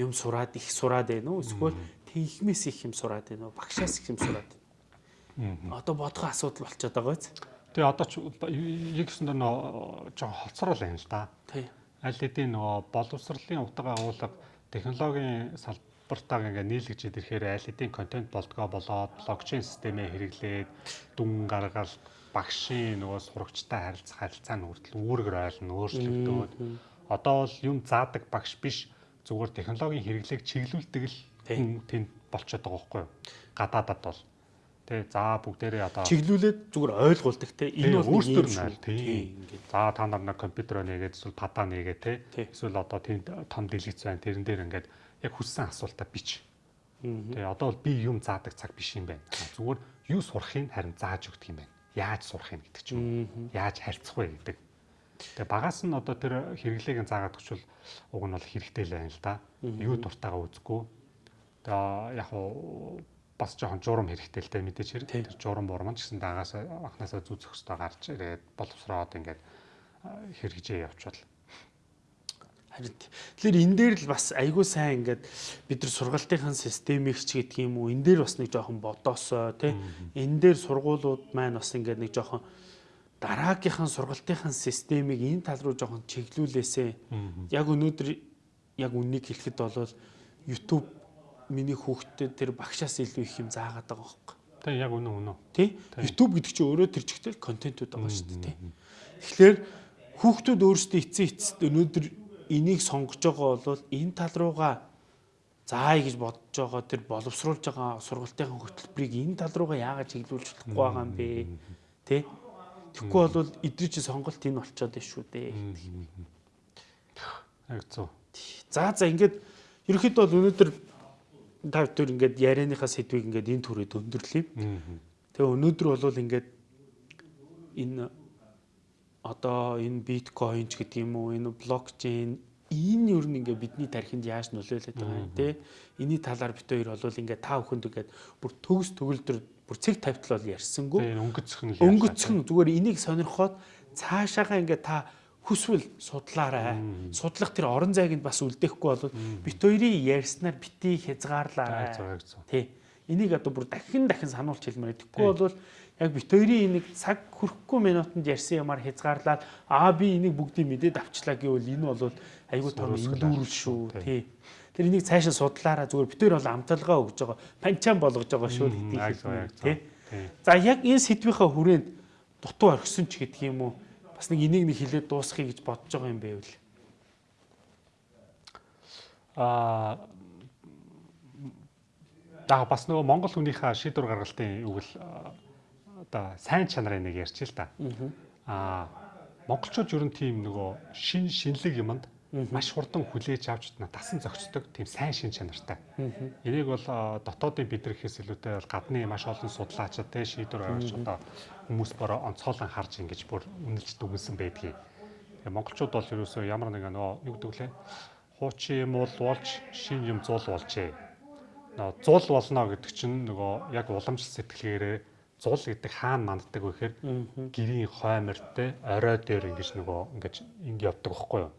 юм сураад их сураад байна уу? Эсвэл техникмээс их юм сураад байна уу? Багшаас их юм сураад байна. Одоо бодгоо асуудал болчиход байгаа биз? Тэгээ одоо ч яг гэсэн нөө жоо хоцрол байна л да. Тий. Аль хэдийн нөгөө боловсролын утга агуулга технологийн салбартаа ингээ нийлгэж ирэхээр аль хэдийн контент болдгоо болоод блокчейн системээ хэрэглээд дүн гаргалт багшийн нөгөө сурагчтай харилцах харилцаа нь хүртэл үүргэр ойлно өөрчлөгдөөд. Одоо бол юм заадаг багш биш. Зүгээр технологийн хэрэглээг чиглүүлдэг л тэнд болчиход байгаа байхгүй юу? Гадаадад бол. Тэ за бүгдээрээ одоо чиглүүлээд зүгээр ойлгуулдаг те. Энэ бол өөрсдөр нь тийм тийм. За та нар нэг компьютер нээгээд эсвэл падаа нээгээд те. Эсвэл одоо тийм том дэлгэц байна. Тэрэн дээр ингээд яг хүссэн асуултаа бич. Тэгээ одоо бол би юм заадаг цаг биш юм байна. Зүгээр юу сурахыг харин зааж өгдөг юм байна. Яаж сурахыг гэдэг ч юм. Яаж харьцах вэ гэдэг. Тэгээ багаас нь одоо тэр хэрэглээг заагаад өгчвөл уг нь бол хэрэгтэй л байна л да. Юу дуртайгаа үзэхгүй. Тэгээ яг уу бас жоохон журам хэрэгтэй л дээ мэдээж хэрэг. Тэр журам бурман ч гэсэн дагаас анханасаа зүзэх хөстөө гарч ирээд боловсроод ингээд хэрэгжээ явчвал. Харин тэгэхээр энэ дээр л бас айгүй сайн ингээд бид нар сургалтынхаа системийг ч гэдэг юм уу энэ дээр бас нэг жоохон бодоосоо тий энэ дээр сургуулиуд маань бас ингээд нэг жоохон дараагийнхаа сургалтынхаа системийг энэ тал руу жоохон чиглүүлээсээ яг өнөөдөр яг үннийг хэлэхэд бол YouTube миний хүүхдэд тэр багшаас илүү их юм заагаад байгаа байхгүй. Тэг яг үнэн үнэн. Тий? YouTube гэдэг чинь өөрөө тэр чигтэл контентууд байгаа шүү дээ, тий. Тэгэхээр хүүхдүүд өөрсдөө эцсийн эцэст өнөөдөр энийг сонгож байгаа бол энэ тал руугаа заая гэж бодож байгаа тэр боловсруулж байгаа сургалтынхаа хөтөлбөрийг энэ тал руугаа яагаад чиглүүлж болохгүй байгаа юм бэ? Тэ? Тэгэхгүй бол эдгээр чи сонголт энэ болчоод байна шүү дээ. Яг зөв. За за ингээд ерөөхдөө бол өнөөдөр та бүхэн ингээд ярианыхаа сэдвийг ингээд энэ төрөйд өндөрлөе. Тэгээ өнөөдөр бол ингээд энэ одоо энэ биткойн ч гэдэг юм уу энэ блокчейн энэ юу нэг ингээ бидний тархинд яаж нөлөөлөд байгаа юм те энэний талаар бит хоёр бол ингээ та бүхэнд ингээд бүр төгс төгөлдөр бүр цэг тавтал бол ярьсангүй өнгөцөх нь өнгөцөх нь зүгээр энийг сонирхоод цаашаага ингээ та хүсвэл судлаарай. Судлах тэр орон зайг нь бас үлдээхгүй бол бит хоёрын ярьснаар бити хязгаарлаарай. Тий. Энийг одоо бүр дахин дахин сануулж хэлмээр. Тэгэхгүй бол яг бит хоёрын энийг цаг хүрэхгүй минутанд ярьсан юмар хязгаарлаад аа би энийг бүгдийг мэдээд авчлаа гэвэл энэ бол айгүй том индүүрэл шүү. Тий. Тэр энийг цаашаа судлаараа зүгээр бит хоёр бол амталгаа өгж байгаа. Панчаан болгож байгаа шүү гэдгийг. Тий. За яг энэ сэдвийнхаа хүрээнд дутуу орхисон ч гэдэг юм уу бас нэг энийг нэг хилээд дуусгахыг гэж бодож байгаа юм байвал аа даа бас нөгөө Монгол хүнийхээ шийдвэр гаргалтын үг л одоо сайн чанарын нэг ярьж л да. Аа монголчууд ер нь тийм нөгөө шин шинэлэг юмд маш хурдан хүлээж авч тасан зохицдог тийм сайн шин чанартай. Энийг бол дотоодын бидрхээс илүүтэй бол гадны маш олон судлаачид те шийдвэр гаргаж одоо хүмүүс бороо онцгойлон харж ингэж бүр үнэлж дүгнсэн байдгийг. Тэгээ монголчууд бол ерөөсөө ямар нэг нөгөө юу гэдэг лээ хуучин юм бол болж шин юм зуул болжээ. Нөгөө зуул болно гэдэг чинь нөгөө яг уламж сэтгэлгээрээ зул гэдэг хаана манддаг вэ гэхээр гэрийн хоймортой орой дээр ингэж нөгөө ингэж ингэ явдаг байхгүй юу.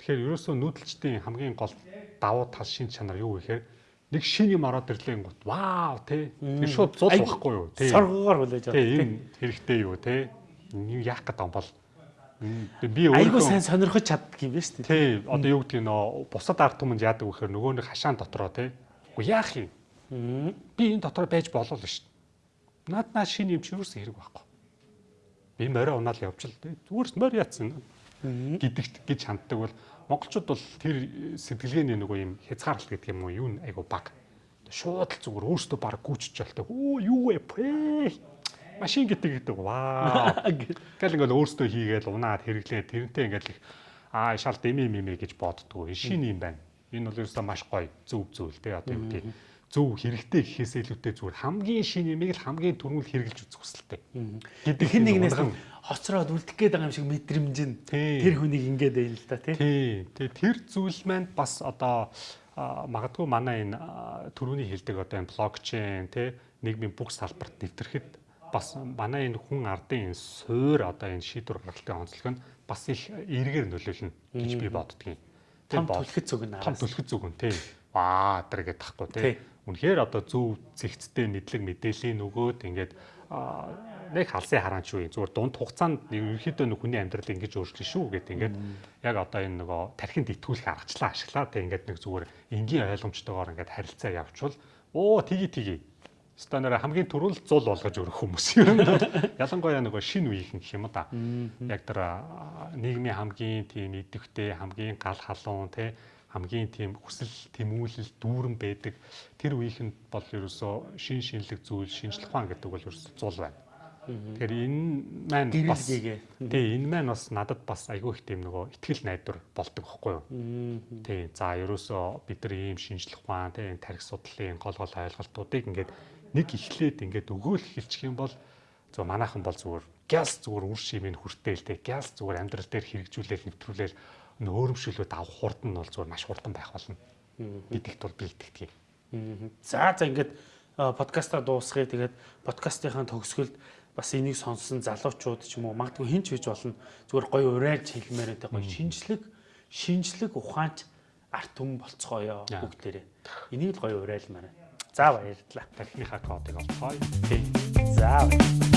Тэгэхээр ерөөсөө нүүдэлчдийн хамгийн гол давуу тал шин чанар юу вэ гэхээр нэг шин юм ороод ирлээ гот вау тий. Тэр шууд зул байхгүй юу тий. Соргоор хүлээж авдаг тий. Энэ хэрэгтэй юу тий. Яах гэдэг юм бол би өөрөө айгуу сайн сонирхож чаддаг юм байна шүү дээ. Тий. Одоо юу гэдэг нөө бусад ард түмэнд яадаг вэ гэхээр нөгөө нэг хашаан дотроо тий. Уу яах юм? Би энэ дотор байж болов л шүү Наад наа шинэ юм чи юусэн хэрэг байхгүй. Би морой унаал явчихл зүгээр морь яатсан гэдэгт гэж ханддаг бол монголчууд бол тэр сэтгэлгээний нөгөө юм хязгаарлалт гэдэг юм уу юу айгу баг. Шууд л зүгээр өөртөө баг гүйчж болтой. Өө юу вэ? Машин гэдэг гэдэг ваа. Гэл ингээл өөртөө хийгээл унаад хэрэглээ. Тэрнтэй ингээл их аа шал дэмэ мэмэ гэж боддгоо. Шинэ юм байна. Энэ бол ерөөсөө маш гоё зөв зөв л дээ одоо юу гэдэг зөв хэрэгтэй гэхээс илүүтэй зүгээр хамгийн шинэ юмыг л хамгийн түрүүл хэрэгжилж үзэх хүсэлтэй. Гэдэг хин нэгнээс хоцроод үлдэх гээд байгаа юм шиг мэдрэмж нь тэр хүнийг ингээд байл л да тий. Тэгээ тэр зүйл маань бас одоо магадгүй манай энэ түрүүний хэлдэг одоо энэ блокчейн тий нийгмийн бүх салбарт нэвтрэхэд бас манай энэ хүн ардын энэ суур одоо энэ шийдвэр гаргалтын онцлог нь бас их эргээр нөлөөлнө гэж би боддгийн. Том түлхэц зүг нь том түлхэц зүг нь тий. Ваа тэр гэдэг тахгүй тий үнэхээр одоо зөв зэгцтэй мэдлэг мэдээллийн нөгөөд ингээд нэг халсын хараан шүү зүгээр дунд хугацаанд ерөнхийдөө нэг хүний амьдрал ингэж өөрчлөн шүү гэдэг ингээд яг одоо энэ нөгөө тархинд итгүүлэх аргачлаа ашиглаа тэг ингээд нэг зүгээр энгийн ойлгомжтойгоор ингээд харилцаа явуучвал оо тгий тгий станаар хамгийн түрүүл зул болгож өрөх хүмүүс юм. Ялангуяа нөгөө шин үеийнхэн гэх юм да. Яг тэр нийгмийн хамгийн тийм идэвхтэй хамгийн гал халуун те хамгийн тийм хүсэл тэмүүлэл дүүрэн байдаг тэр үеийнхэнд бол ерөөсөө шин шинэлэг зүйл шинжлэх ухаан гэдэг бол ерөөсөө зул байна. Тэгэхээр энэ маань бас тий энэ маань бас надад бас айгүй их тийм нөгөө ихтгэл найдвар болдог байхгүй юу. Тий за ерөөсөө бид нар ийм шинжлэх ухаан тий тарих судлалын гол гол ойлголтуудыг ингээд нэг ихлээд ингээд өгөөл эхэлчих юм бол зөв манайхан бол зүгээр газ зүгээр үр шимийн хүртэл тий газ зүгээр амьдрал дээр хэрэгжүүлэл нэвтрүүлэл нөөрөмшөлөд авах хурд нь бол зүгээр маш хурдан байх болно. Бидэгт бол бэлтгэдэг. За за ингээд подкастаа дуусгая. Тэгээд подкастынхаа төгсгөлд бас энийг сонссон залуучууд ч юм уу магадгүй хинч хийж болно. Зүгээр гоё урайлж хэлмээр байдаг гоё шинжлэх шинжлэх ухаанч арт түмэн болцгоё бүгдээрээ. Энийг л гоё урайлмаар. За баярлалаа. Тархиныхаа кодыг олцгоё. Тийм. За баярлалаа.